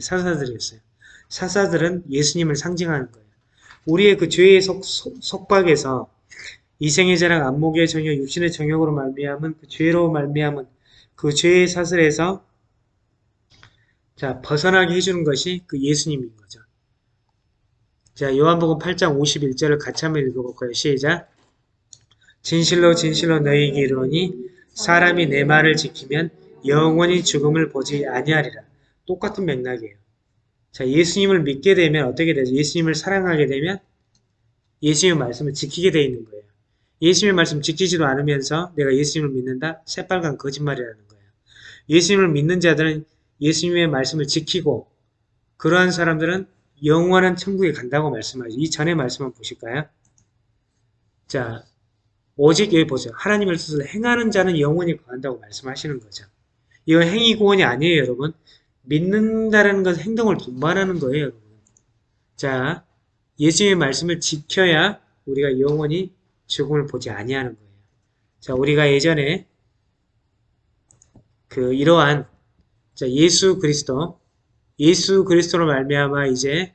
사사들이었어요. 사사들은 예수님을 상징하는 거예요. 우리의 그 죄의 속박에서 이생의 자랑, 안목의 정욕, 육신의 정욕으로 말미암은 그 죄로 말미암은 그 죄의 사슬에서 자 벗어나게 해주는 것이 그 예수님인 거죠. 자 요한복음 8장 51절을 같이 한번 읽어볼까요? 시작 진실로 진실로 너희에게 이르노니 사람이 내 말을 지키면 영원히 죽음을 보지 아니하리라. 똑같은 맥락이에요. 자 예수님을 믿게 되면 어떻게 되죠? 예수님을 사랑하게 되면 예수님의 말씀을 지키게 돼 있는 거예요. 예수님의 말씀 지키지도 않으면서 내가 예수님을 믿는다? 새빨간 거짓말이라는 거예요. 예수님을 믿는 자들은 예수님의 말씀을 지키고 그러한 사람들은 영원한 천국에 간다고 말씀하죠. 이 전에 말씀만 보실까요? 자, 오직 여기 보세요. 하나님의 뜻을 행하는 자는 영원히 거한다고 말씀하시는 거죠. 이건 행위 구원이 아니에요, 여러분. 믿는다는 것은 행동을 동반하는 거예요. 자, 예수님의 말씀을 지켜야 우리가 영원히 죽음을 보지 아니하는 거예요. 자, 우리가 예전에 그 이러한 자, 예수 그리스도 예수 그리스도로 말미암아 이제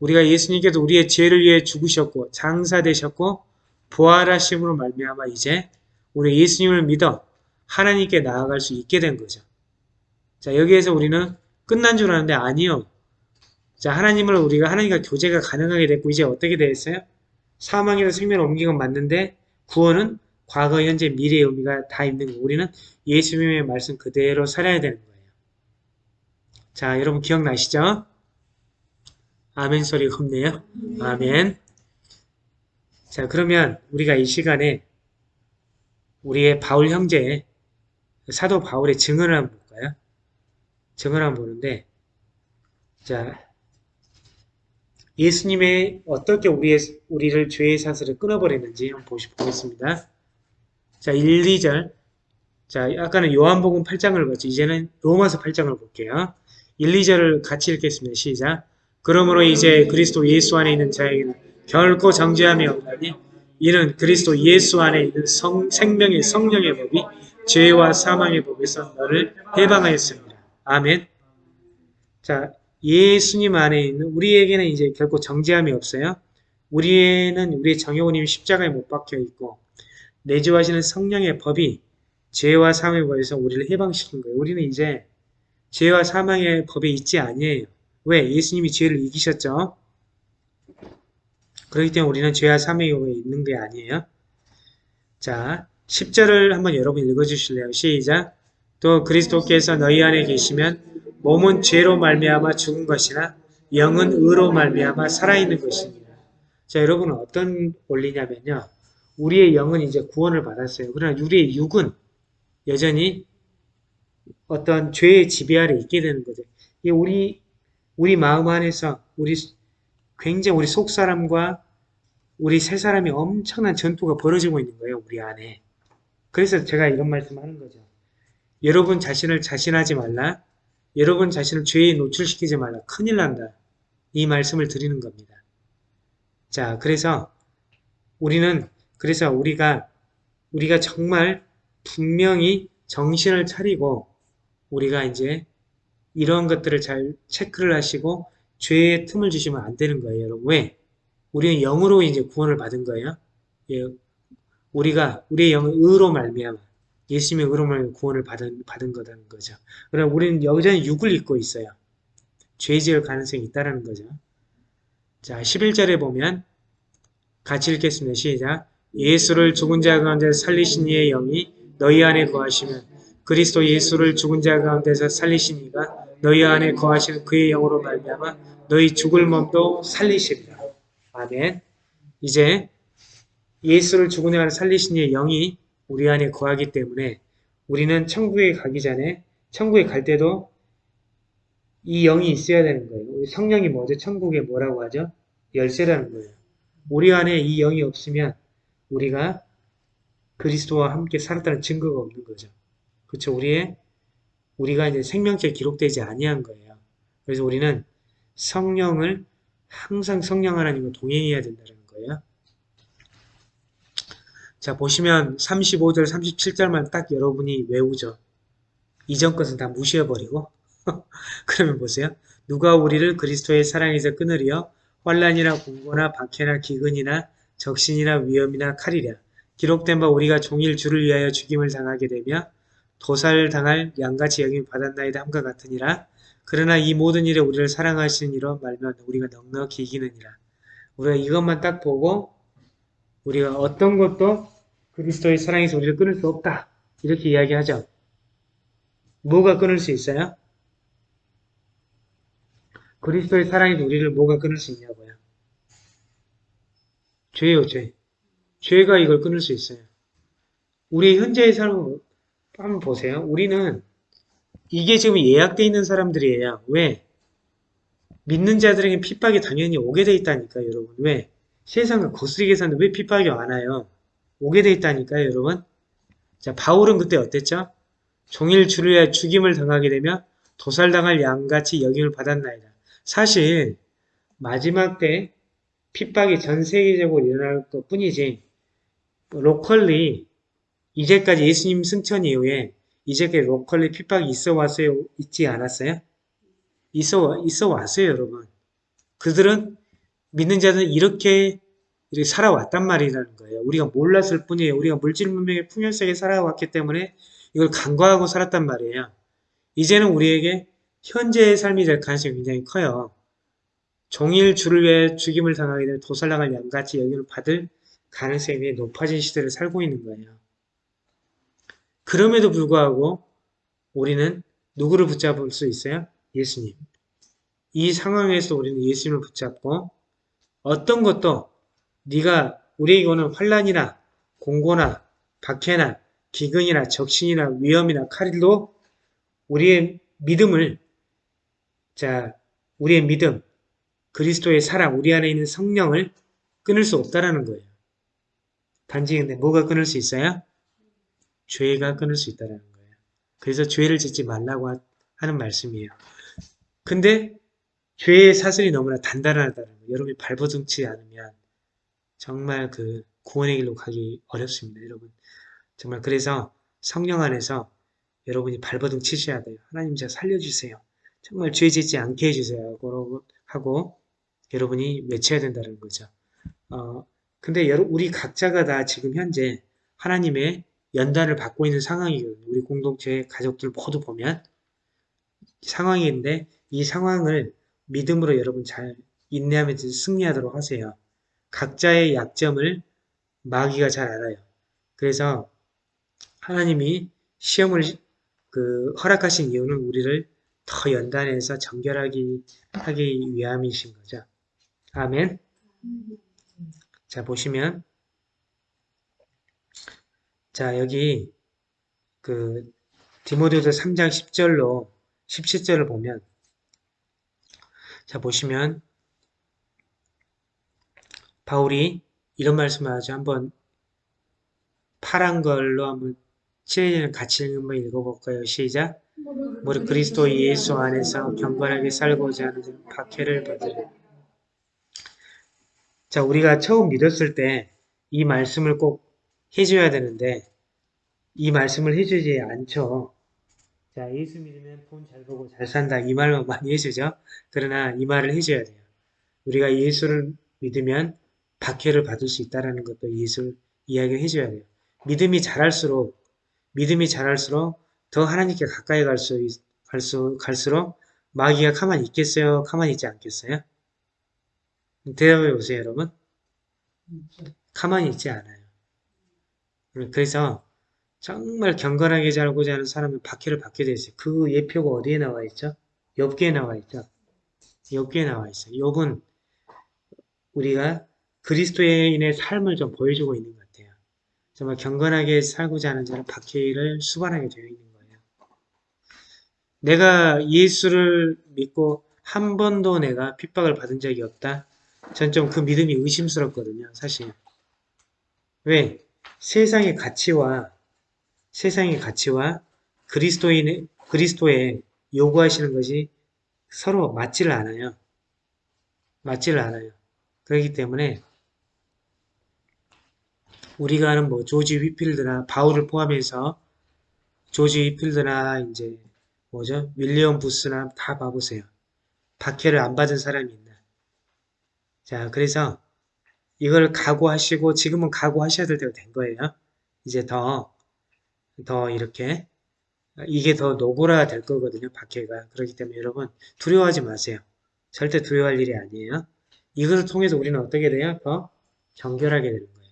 우리가 예수님께서 우리의 죄를 위해 죽으셨고 장사되셨고 부활하심으로 말미암아 이제 우리 예수님을 믿어 하나님께 나아갈 수 있게 된 거죠. 자, 여기에서 우리는 끝난 줄 아는데 아니요. 자, 하나님을 우리가 하나님과 교제가 가능하게 됐고 이제 어떻게 됐어요? 사망에서 생명을 옮긴 건 맞는데 구원은 과거, 현재, 미래의 의미가 다 있는 거. 우리는 예수님의 말씀 그대로 살아야 되는 거예요. 자, 여러분 기억나시죠? 아멘 소리가 없네요. 아멘. 자, 그러면 우리가 이 시간에 우리의 바울 형제, 사도 바울의 증언을 한번 증언을 한번 보는데, 자, 예수님의 어떻게 우리의, 우리를 죄의 사슬을 끊어버리는지 한번 보시, 보겠습니다. 자, 1, 2절. 자, 아까는 요한복음 8장을 봤죠. 이제는 로마서 8장을 볼게요. 1, 2절을 같이 읽겠습니다. 시작. 그러므로 이제 그리스도 예수 안에 있는 자에게는 결코 정죄함이 없나니 이는 그리스도 예수 안에 있는 성, 생명의 성령의 법이 죄와 사망의 법에서 너를 해방하였습니다. 아멘. 자, 예수님 안에 있는 우리에게는 이제 결코 정죄함이 없어요. 우리에는 우리의 정여우님이 십자가에 못 박혀 있고 내주하시는 성령의 법이 죄와 사망의 법에서 우리를 해방시킨 거예요. 우리는 이제 죄와 사망의 법에 있지 아니에요. 왜? 예수님이 죄를 이기셨죠. 그렇기 때문에 우리는 죄와 사망의 법에 있는 게 아니에요. 자, 10절을 한번 여러분 읽어주실래요? 시작! 또 그리스도께서 너희 안에 계시면 몸은 죄로 말미암아 죽은 것이나 영은 의로 말미암아 살아있는 것입니다. 자, 여러분은 어떤 원리냐면요. 우리의 영은 이제 구원을 받았어요. 그러나 우리의 육은 여전히 어떤 죄의 지배 아래 있게 되는 거죠. 이 우리 우리 마음 안에서 우리 굉장히 우리 속 사람과 우리 세 사람이 엄청난 전투가 벌어지고 있는 거예요. 우리 안에. 그래서 제가 이런 말씀하는 거죠. 여러분 자신을 자신하지 말라. 여러분 자신을 죄에 노출시키지 말라. 큰일 난다. 이 말씀을 드리는 겁니다. 자, 그래서 우리는 그래서 우리가 우리가 정말 분명히 정신을 차리고 우리가 이제 이런 것들을 잘 체크를 하시고 죄의 틈을 주시면 안 되는 거예요, 여러분. 왜? 우리는 영으로 이제 구원을 받은 거예요. 예, 우리가 우리의 영은 의로 말미암아 예수님의 의로 말미암아 구원을 받은 받은 거라는 거죠. 그러나 우리는 여전히 육을 입고 있어요. 죄 지을 가능성이 있다라는 거죠. 자, 11절에 보면 같이 읽겠습니다. 시작. 예수를 죽은 자 가운데 살리신 이의 영이 너희 안에 거하시면 그리스도 예수를 죽은 자 가운데서 살리신 이가 너희 안에 거하시는 그의 영으로 말미암아 너희 죽을 몸도 살리십니다. 아멘. 이제 예수를 죽은 자 안에 살리신 이의 영이 우리 안에 거하기 때문에 우리는 천국에 가기 전에 천국에 갈 때도 이 영이 있어야 되는 거예요. 우리 성령이 뭐죠? 천국에 뭐라고 하죠? 열쇠라는 거예요. 우리 안에 이 영이 없으면 우리가 그리스도와 함께 살았다는 증거가 없는 거죠. 그렇죠? 우리의 우리가 이제 생명체 기록되지 아니한 거예요. 그래서 우리는 성령을 항상 성령 하나님과 동행해야 된다는 거예요. 자 보시면 35절 37절만 딱 여러분이 외우죠. 이전 것은 다 무시해버리고. [laughs] 그러면 보세요. 누가 우리를 그리스도의 사랑에서 끊으려 환란이나 공고나 박해나 기근이나 적신이나 위험이나 칼이랴. 기록된 바 우리가 종일 주를 위하여 죽임을 당하게 되며 도살당할 양같이 여김 받았나이다 함과 같으니라. 그러나 이 모든 일에 우리를 사랑하시는 이로 말면 우리가 넉넉히 이기느니라. 우리가 이것만 딱 보고 우리가 어떤 것도 그리스도의 사랑에서 우리를 끊을 수 없다 이렇게 이야기하죠 뭐가 끊을 수 있어요? 그리스도의 사랑에서 우리를 뭐가 끊을 수 있냐고요 죄요, 죄. 죄가 이걸 끊을 수 있어요. 우리 현재의 삶을 한번 보세요. 우리는 이게 지금 예약되어 있는 사람들이에요. 왜? 믿는 자들에게 핍박이 당연히 오게 돼 있다니까요, 여러분. 왜? 세상을 거스리게 사는데 왜 핍박이 안 와요? 오게 돼 있다니까요, 여러분. 자, 바울은 그때 어땠죠? 종일 주를 위하여 죽임을 당하게 되면 도살당할 양같이 여김을 받았나이다. 사실 마지막 때 핍박이 전 세계적으로 일어날 것 뿐이지 locally 이제까지 예수님 승천 이후에 이제까지 locally 핍박이 있어 왔어요? 있지 않았어요? 있어, 있어 왔어요, 여러분. 그들은 믿는 자들은 이렇게, 살아왔단 말이라는 거예요. 우리가 몰랐을 뿐이에요. 우리가 물질 문명의 풍요 속에 살아왔기 때문에 이걸 간과하고 살았단 말이에요. 이제는 우리에게 현재의 삶이 될 가능성이 굉장히 커요. 종일 주를 위해 죽임을 당하게 될 도살당할 양같이 여김을 받을 가능성이 높아진 시대를 살고 있는 거예요. 그럼에도 불구하고 우리는 누구를 붙잡을 수 있어요? 예수님. 이 상황에서 우리는 예수님을 붙잡고 어떤 것도 네가 우리에게 오는 환란이나 공고나 박해나 기근이나 적신이나 위험이나 칼도 우리의 믿음을 자 우리의 믿음 그리스도의 사랑 우리 안에 있는 성령을 끊을 수 없다라는 거예요. 단지 근데 뭐가 끊을 수 있어요? 죄가 끊을 수 있다라는 거예요. 그래서 죄를 짓지 말라고 하- 하는 말씀이에요. 근데 죄의 사슬이 너무나 단단하다는 거예요. 여러분이 발버둥치 않으면 정말 그 구원의 길로 가기 어렵습니다. 여러분. 정말 그래서 성령 안에서 여러분이 발버둥 치셔야 돼요. 하나님 저 살려주세요. 정말 죄 짓지 않게 해주세요. 하고, 여러분이 외쳐야 된다는 거죠. 어, 근데 여러, 우리 각자가 다 지금 현재 하나님의 연단을 받고 있는 상황이거든요. 우리 공동체 가족들 모두 보면 상황인데 이 상황을 믿음으로 여러분 잘 인내하면서 승리하도록 하세요. 각자의 약점을 마귀가 잘 알아요. 그래서 하나님이 시험을 그 허락하신 이유는 우리를 더 연단해서 정결하기 하기 위함이신 거죠. 아멘. 자 보시면 자 여기 그 디모데후서 3장 10절로 17절을 보면 자 보시면 바울이 이런 말씀을 하죠. 한번 파란 걸로 한번 칠해지는 같이 한번 읽어볼까요? 시작. 무릇 그리스도 예수 안에서 경건하게 살고자 하는 박해를 받으려. 자, 우리가 처음 믿었을 때 이 말씀을 꼭 해줘야 되는데 이 말씀을 해주지 않죠. 자, 예수 믿으면 돈잘 벌고 잘 산다 이 말만 [laughs] 많이 해주죠. 그러나 이 말을 해줘야 돼요. 우리가 예수를 믿으면 박해를 받을 수 있다는 것도 예수 이야기를 해줘야 돼요. 믿음이 자랄수록 믿음이 자랄수록 더 하나님께 가까이 갈 수, 갈 수, 갈수록 마귀가 가만히 있겠어요? 가만히 있지 않겠어요? 대답해 보세요, 여러분. 가만히 있지 않아요. 그래서 정말 경건하게 살고자 하는 사람은 박해를 받게 되어 있어요. 그 예표가 어디에 나와 있죠? 엽기에 나와 있죠. 엽기에 나와 있어요. 엽은 우리가 그리스도인의 삶을 좀 보여주고 있는 것 같아요. 정말 경건하게 살고자 하는 자는 박해를 수반하게 되어 있는 거예요. 내가 예수를 믿고 한 번도 내가 핍박을 받은 적이 없다. 전 좀 그 믿음이 의심스럽거든요. 사실. 왜? 세상의 가치와 세상의 가치와 그리스도인의 그리스도의 요구하시는 것이 서로 맞지를 않아요. 맞지를 않아요. 그렇기 때문에 우리가 아는 뭐 조지 위필드나 바울을 포함해서 조지 위필드나 이제 뭐죠 윌리엄 부스나 다 봐보세요. 박해를 안 받은 사람이 있나? 자 그래서 이걸 각오하시고 지금은 각오하셔야 될 때가 된 거예요. 이제 더 더 이렇게 이게 더 노고라 될 거거든요. 박해가 그렇기 때문에 여러분 두려워하지 마세요. 절대 두려워할 일이 아니에요. 이것을 통해서 우리는 어떻게 돼요? 더 정결하게 되는 거예요.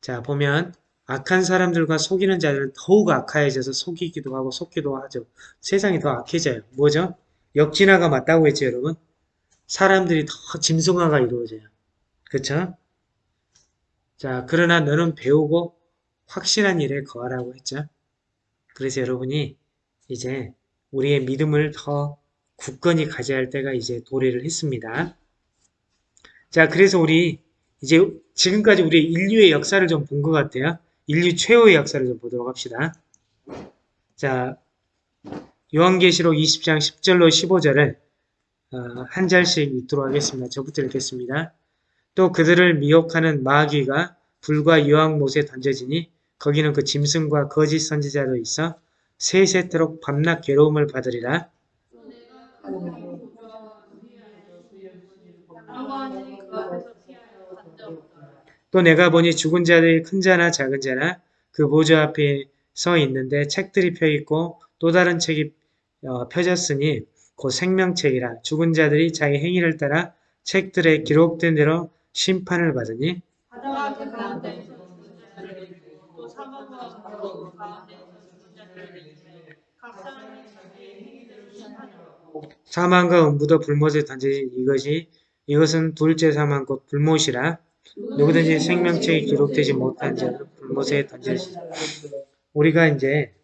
자 보면 악한 사람들과 속이는 자들은 더욱 악하여져서 속이기도 하고 속기도 하죠. 세상이 더 악해져요. 뭐죠? 역진화가 맞다고 했죠 여러분? 사람들이 더 짐승화가 이루어져요. 그쵸? 자, 그러나 너는 배우고 확실한 일에 거하라고 했죠. 그래서 여러분이 이제 우리의 믿음을 더 굳건히 가져야 할 때가 이제 도래를 했습니다. 자, 그래서 우리 이제 지금까지 우리 인류의 역사를 좀 본 것 같아요. 인류 최후의 역사를 좀 보도록 합시다. 자, 요한계시록 20장 10절로 15절을 어, 한 절씩 읽도록 하겠습니다. 저부터 읽겠습니다. 또 그들을 미혹하는 마귀가 불과 유황못에 던져지니 거기는 그 짐승과 거짓 선지자도 있어 세세토록 밤낮 괴로움을 받으리라. 또 내가 보니 죽은 자들이 큰 자나 작은 자나 그 보좌 앞에 서 있는데 책들이 펴 있고 또 다른 책이 어, 펴졌으니 곧 생명책이라 죽은 자들이 자기 행위를 따라 책들에 기록된 대로 심판을 받으니 바다 그 가운데에서 죽은 자들을 내리고 또 사망과 바로 그 가운데에서 죽은 자들을 내리되 각 사람이 자기의 행위대로 심판을 받고 사망과 음부도 불못에 던져진 이것이 이것은 둘째 사망 곧 불못이라 누구든지 생명책에 기록되지 못한 자는 불못에 던져지지 우리가 이제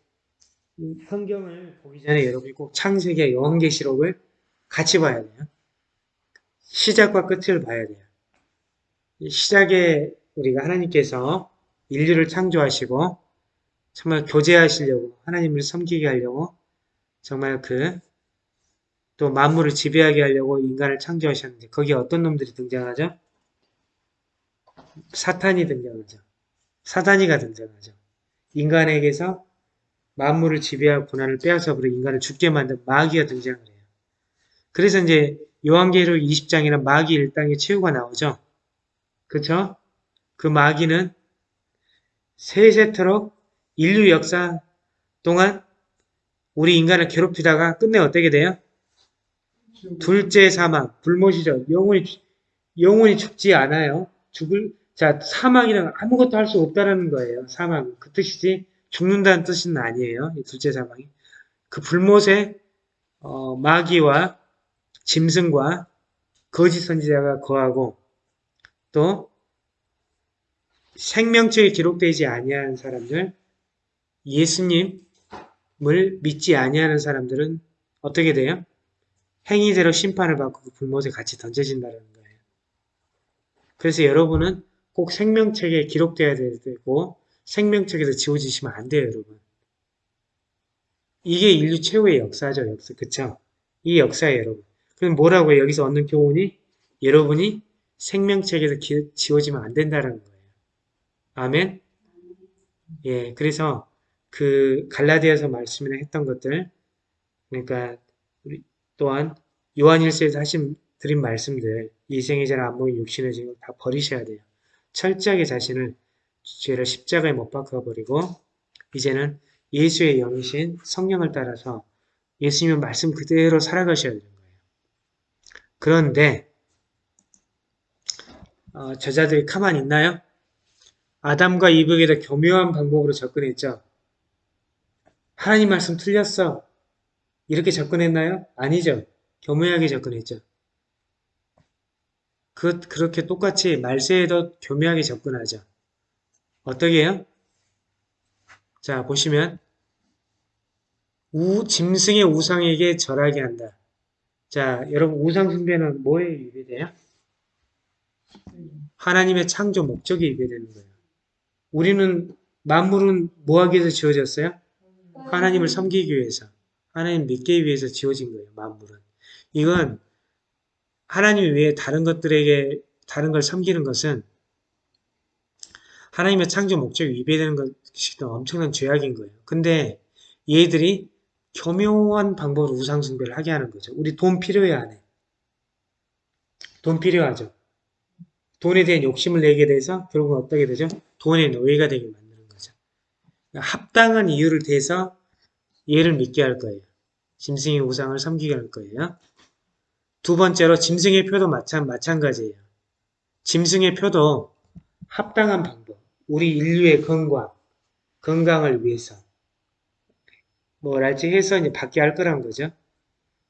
이 성경을 보기 전에 여러분이 꼭 창세기와 요한계시록을 같이 봐야 돼요. 시작과 끝을 봐야 돼요. 이 시작에 우리가 하나님께서 인류를 창조하시고 정말 교제하시려고 하나님을 섬기게 하려고 정말 그 또 만물을 지배하게 하려고 인간을 창조하셨는데 거기에 어떤 놈들이 등장하죠? 사탄이 등장하죠. 사단이가 등장하죠. 인간에게서 만물을 지배할 고난을 빼앗아 버려 인간을 죽게 만든 마귀가 등장을 해요. 그래서 이제 요한계시록 20장에는 마귀 일당의 최후가 나오죠. 그쵸? 그 마귀는 세세토록 인류 역사 동안 우리 인간을 괴롭히다가 끝내 어떻게 돼요? 둘째 사망, 불못이죠. 영원히, 영원히 죽지 않아요. 죽을, 자, 사망이란 아무것도 할 수 없다라는 거예요. 사망. 그 뜻이지, 죽는다는 뜻은 아니에요. 이 둘째 사망이. 그 불못에, 어, 마귀와 짐승과 거짓 선지자가 거하고, 또, 생명책에 기록되지 아니한 사람들, 예수님을 믿지 아니하는 사람들은 어떻게 돼요? 행위대로 심판을 받고 그 불못에 같이 던져진다는 거예요. 그래서 여러분은 꼭 생명책에 기록되어야 되고 생명책에서 지워지시면 안 돼요, 여러분. 이게 인류 최후의 역사죠, 역사. 그쵸? 이 역사예요, 여러분. 그럼 뭐라고요? 여기서 얻는 교훈이 여러분이 생명책에서 기- 지워지면 안 된다는 거예요. 아멘? 예, 그래서 그 갈라디아서 말씀이나 했던 것들, 그러니까 또한 요한일서에서 하신 드린 말씀들, 이생의 자를 안 보인 육신의 죄를 다 버리셔야 돼요. 철저하게 자신을 죄를 십자가에 못 박아버리고 이제는 예수의 영이신 성령을 따라서 예수님의 말씀 그대로 살아가셔야 되는 거예요. 그런데 어, 저자들이 가만히 있나요? 아담과 이브에게 더 교묘한 방법으로 접근했죠. 하나님 말씀 틀렸어. 이렇게 접근했나요? 아니죠. 교묘하게 접근했죠. 그, 그렇게 똑같이 말세에도 교묘하게 접근하죠. 어떻게 해요? 자, 보시면, 우, 짐승의 우상에게 절하게 한다. 자, 여러분, 우상 숭배는 뭐에 위배돼요? 하나님의 창조 목적에 위배되는 거예요. 우리는, 만물은 뭐하기 위해서 지어졌어요? 하나님을 섬기기 위해서. 하나님 믿기 위해서 지어진 거예요, 만물은. 이건 하나님 외에 다른 것들에게 다른 걸 섬기는 것은 하나님의 창조 목적에 위배되는 것이 엄청난 죄악인 거예요. 근데 얘들이 교묘한 방법으로 우상숭배를 하게 하는 거죠. 우리 돈 필요해 안 해? 돈 필요하죠. 돈에 대한 욕심을 내게 돼서 결국은 어떻게 되죠? 돈의 노예가 되게 만드는 거죠. 합당한 이유를 대서 얘를 믿게 할 거예요. 짐승의 우상을 섬기게 할 거예요. 두 번째로 짐승의 표도 마찬, 마찬가지예요. 짐승의 표도 합당한 방법, 우리 인류의 건강, 건강을 위해서 뭐랄지 해서 이제 받게 할 거란 거죠.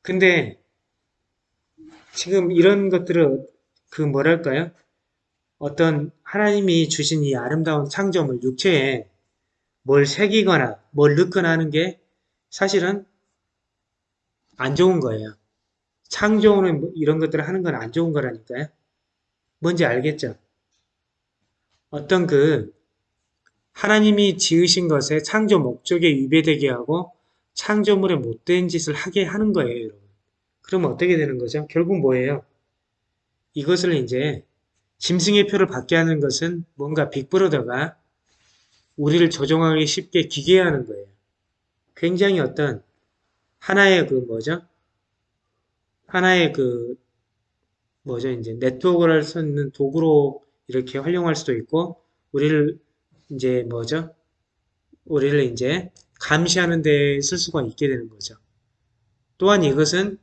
근데 지금 이런 것들은 그 뭐랄까요? 어떤 하나님이 주신 이 아름다운 창조물 육체에 뭘 새기거나 뭘 넣거나 하는 게 사실은 안 좋은 거예요. 창조는 뭐 이런 것들을 하는 건 안 좋은 거라니까요. 뭔지 알겠죠? 어떤 그 하나님이 지으신 것에 창조 목적에 위배되게 하고 창조물에 못된 짓을 하게 하는 거예요, 여러분. 그러면 어떻게 되는 거죠? 결국 뭐예요? 이것을 이제 짐승의 표를 받게 하는 것은 뭔가 빅브러더가 우리를 조종하기 쉽게 기계하는 거예요. 굉장히 어떤 하나의 그 뭐죠? 하나의 그 뭐죠? 이제 네트워크를 있는 도구로 이렇게 활용할 수도 있고 우리를 이제 뭐죠? 우리를 이제 감시하는 데 쓸 수가 있게 되는 거죠. 또한 이것은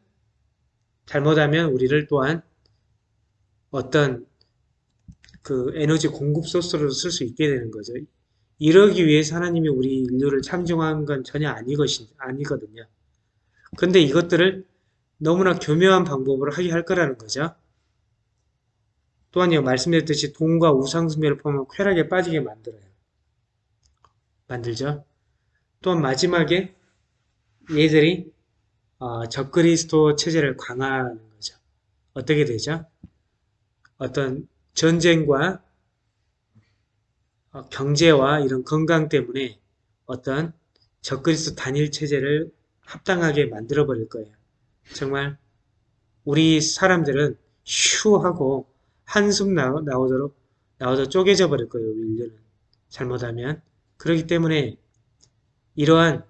잘못하면 우리를 또한 어떤 그 에너지 공급 소스로 쓸 수 있게 되는 거죠. 이러기 위해서 하나님이 우리 인류를 창조한 건 전혀 아니거든요. 근데 이것들을 너무나 교묘한 방법으로 하게 할 거라는 거죠. 또한요, 말씀드렸듯이 돈과 우상숭배를 포함한 쾌락에 빠지게 만들어요. 만들죠. 또한 마지막에 얘들이 어, 적그리스도 체제를 강화하는 거죠. 어떻게 되죠? 어떤 전쟁과 어, 경제와 이런 건강 때문에 어떤 적그리스도 단일 체제를 합당하게 만들어 버릴 거예요. 정말 우리 사람들은 휴 하고 한숨 나오, 나오도록 나오도 쪼개져 버릴 거예요. 우리 인류는 잘못하면 그렇기 때문에 이러한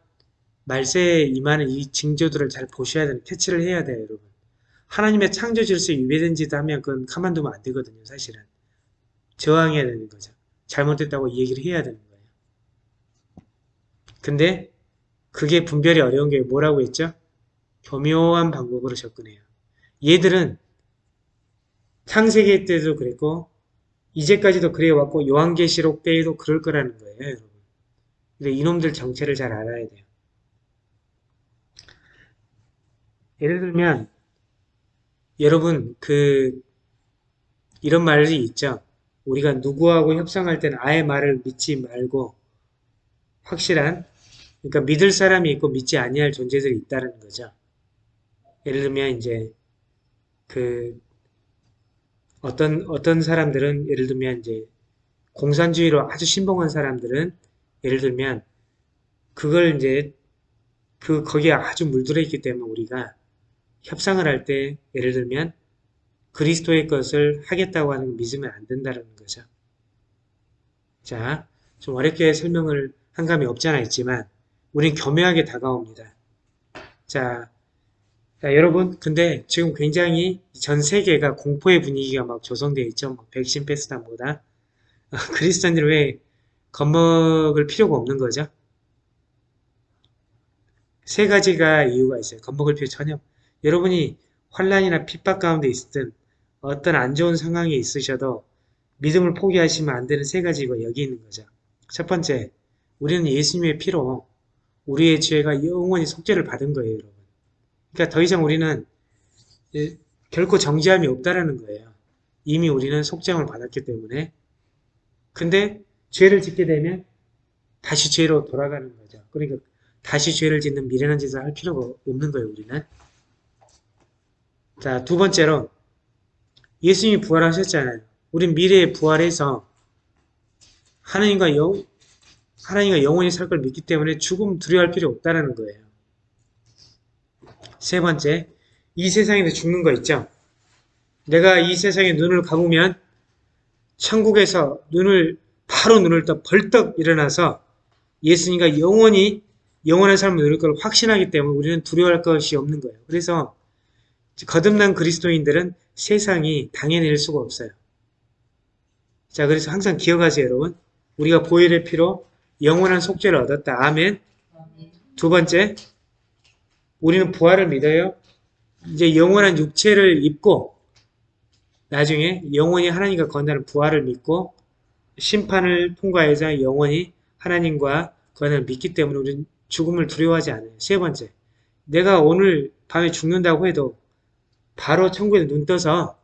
말세에 임하는 이 징조들을 잘 보셔야 되는 캐치를 해야 돼요, 여러분. 하나님의 창조 질서에 위배된 짓 하면 그건 가만두면 안 되거든요, 사실은. 저항해야 되는 거죠. 잘못됐다고 얘기를 해야 되는 거예요. 근데 그게 분별이 어려운 게 뭐라고 했죠? 교묘한 방법으로 접근해요. 얘들은 창세기 때도 그랬고 이제까지도 그래왔고 요한계시록 때에도 그럴 거라는 거예요, 여러분. 근데 이놈들 정체를 잘 알아야 돼요. 예를 들면 여러분 그 이런 말이 있죠. 우리가 누구하고 협상할 때는 아예 말을 믿지 말고 확실한 그러니까 믿을 사람이 있고 믿지 아니할 존재들이 있다는 거죠. 예를 들면 이제 그 어떤 어떤 사람들은 예를 들면 이제 공산주의로 아주 신봉한 사람들은 예를 들면 그걸 이제 그 거기에 아주 물들어 있기 때문에 우리가 협상을 할 때 예를 들면 그리스도의 것을 하겠다고 하는 걸 믿으면 안 된다는 거죠. 자, 좀 어렵게 설명을 한 감이 없지 않아 있지만 우린 교묘하게 다가옵니다. 자, 자, 여러분 근데 지금 굉장히 전 세계가 공포의 분위기가 막 조성되어 있죠. 막 백신 패스단보다 [laughs] 그리스도인들은 왜 겁먹을 필요가 없는 거죠? 세 가지가 이유가 있어요. 겁먹을 필요 전혀. 여러분이 환란이나 핍박 가운데 있든 어떤 안 좋은 상황에 있으셔도 믿음을 포기하시면 안 되는 세 가지가 여기 있는 거죠. 첫 번째, 우리는 예수님의 피로 우리의 죄가 영원히 속죄를 받은 거예요, 여러분. 그러니까 더 이상 우리는 예, 결코 정지함이 없다라는 거예요. 이미 우리는 속죄함을 받았기 때문에. 근데 죄를 짓게 되면 다시 죄로 돌아가는 거죠. 그러니까 다시 죄를 짓는 미련한 짓을 할 필요가 없는 거예요, 우리는. 자, 두 번째로 예수님이 부활하셨잖아요. 우린 미래에 부활해서 하나님과 영, 하나님과 영원히 살 걸 믿기 때문에 죽음 두려워할 필요 없다는 거예요. 세 번째, 이 세상에서 죽는 거 있죠? 내가 이 세상에 눈을 감으면 천국에서 눈을 바로 눈을 떠 벌떡 일어나서 예수님과 영원히 영원한 삶을 누릴 걸 확신하기 때문에 우리는 두려워할 것이 없는 거예요. 그래서 거듭난 그리스도인들은 세상이 당해낼 수가 없어요. 자, 그래서 항상 기억하세요, 여러분. 우리가 보혈의 피로 영원한 속죄를 얻었다. 아멘. 두 번째, 우리는 부활을 믿어요. 이제 영원한 육체를 입고 나중에 영원히 하나님과 건너는 부활을 믿고 심판을 통과해서 영원히 하나님과 건너를 믿기 때문에 우리는 죽음을 두려워하지 않아요. 세 번째, 내가 오늘 밤에 죽는다고 해도 바로 천국에 눈 떠서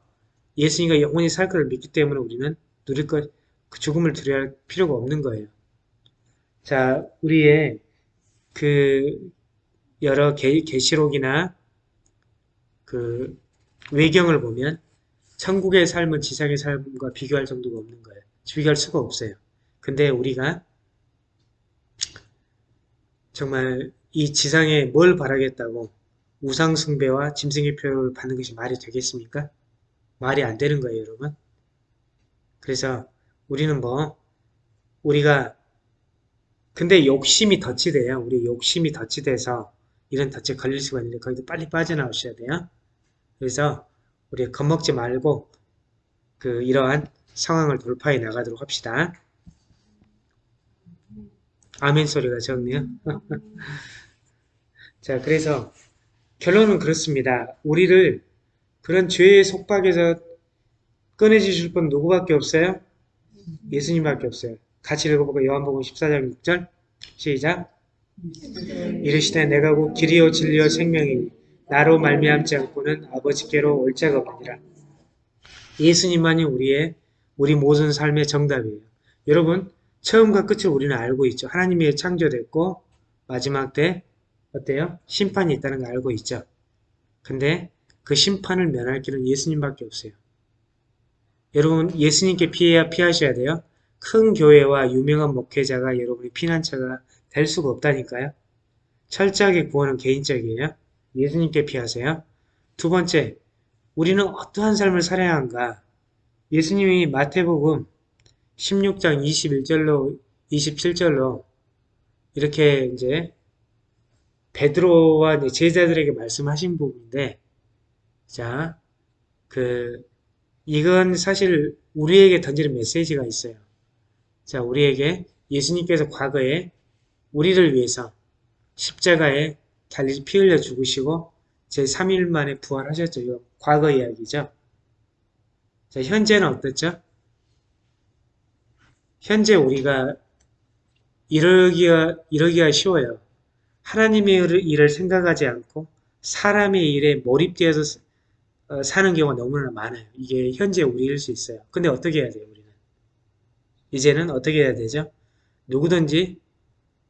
예수님과 영원히 살 것을 믿기 때문에 우리는 누릴 것, 그 죽음을 두려워할 필요가 없는 거예요. 자, 우리의 그 여러 계, 계시록이나 그 외경을 보면 천국의 삶은 지상의 삶과 비교할 정도가 없는 거예요. 비교할 수가 없어요. 근데 우리가 정말 이 지상에 뭘 바라겠다고 우상숭배와 짐승의 표를 받는 것이 말이 되겠습니까? 말이 안 되는 거예요, 여러분. 그래서 우리는 뭐 우리가 근데 욕심이 덫이 돼요. 우리 욕심이 덫이 돼서 이런 덫에 걸릴 수가 있는데 거기서 빨리 빠져나오셔야 돼요. 그래서 우리 겁먹지 말고 그 이러한 상황을 돌파해 나가도록 합시다. 아멘 소리가 적네요. [laughs] 자, 그래서 결론은 그렇습니다. 우리를 그런 죄의 속박에서 꺼내주실 분 누구밖에 없어요? 예수님밖에 없어요. 같이 읽어보고 요한복음 14장 6절 시작 이르시되 내가 곧 길이요 진리요 생명이니 나로 말미암지 않고는 아버지께로 올 자가 없느니라. 예수님만이 우리의 우리 모든 삶의 정답이에요. 여러분 처음과 끝을 우리는 알고 있죠. 하나님이 창조됐고 마지막 때 어때요? 심판이 있다는 걸 알고 있죠. 근데 그 심판을 면할 길은 예수님밖에 없어요. 여러분 예수님께 피해야 피하셔야 돼요. 큰 교회와 유명한 목회자가 여러분의 피난처가 될 수가 없다니까요. 철저하게 구원은 개인적이에요. 예수님께 피하세요. 두 번째, 우리는 어떠한 삶을 살아야 한가? 예수님이 마태복음 16장 21절로 27절로 이렇게 이제 베드로와 제자들에게 말씀하신 부분인데 자, 그 이건 사실 우리에게 던지는 메시지가 있어요. 자, 우리에게 예수님께서 과거에 우리를 위해서 십자가에 달리 피 흘려 죽으시고 제3일 만에 부활하셨죠. 이거 과거 이야기죠. 자, 현재는 어떻죠? 현재 우리가 이러기가, 이러기가 쉬워요. 하나님의 일을 생각하지 않고 사람의 일에 몰입되어서 어, 사는 경우가 너무나 많아요. 이게 현재 우리일 수 있어요. 근데 어떻게 해야 돼요, 우리는? 이제는 어떻게 해야 되죠? 누구든지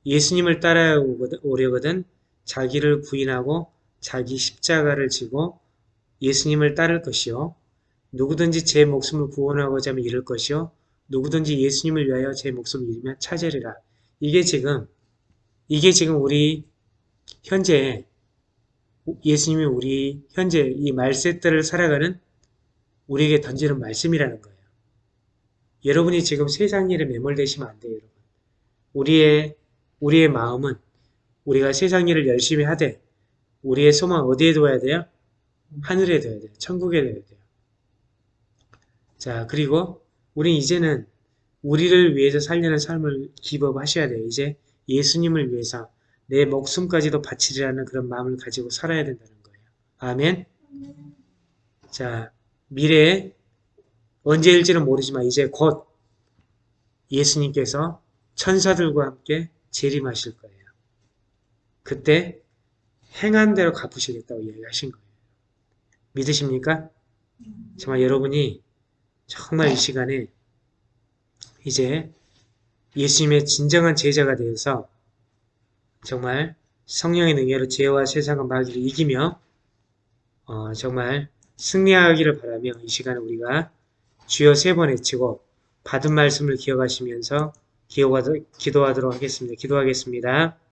예수님을 따라오려거든 자기를 부인하고 자기 십자가를 지고 예수님을 따를 것이요. 누구든지 제 목숨을 구원하고자 하면 잃을 것이요. 누구든지 예수님을 위하여 제 목숨을 잃으면 찾으리라. 이게 지금 이게 지금 우리 현재 예수님이 우리 현재 이 말세들을 살아가는 우리에게 던지는 말씀이라는 거예요. 여러분이 지금 세상 일에 매몰되시면 안 돼요, 여러분. 우리의 우리의 마음은 우리가 세상 일을 열심히 하되 우리의 소망 어디에 둬야 돼요? 하늘에 둬야 돼요. 천국에 둬야 돼요. 자, 그리고 우리 이제는 우리를 위해서 살려는 삶을 기법하셔야 돼요. 이제 예수님을 위해서 내 목숨까지도 바치리라는 그런 마음을 가지고 살아야 된다는 거예요. 아멘. 자, 미래에 언제일지는 모르지만 이제 곧 예수님께서 천사들과 함께 재림하실 거예요. 그때 행한 대로 갚으시겠다고 이야기하신 거예요. 믿으십니까? 정말 여러분이 정말 이 시간에 이제 예수님의 진정한 제자가 되어서 정말 성령의 능력으로 죄와 세상과 마귀를 이기며 어, 정말 승리하기를 바라며 이 시간에 우리가 주여 세 번 외치고 받은 말씀을 기억하시면서 기도하도록 하겠습니다. 기도하겠습니다.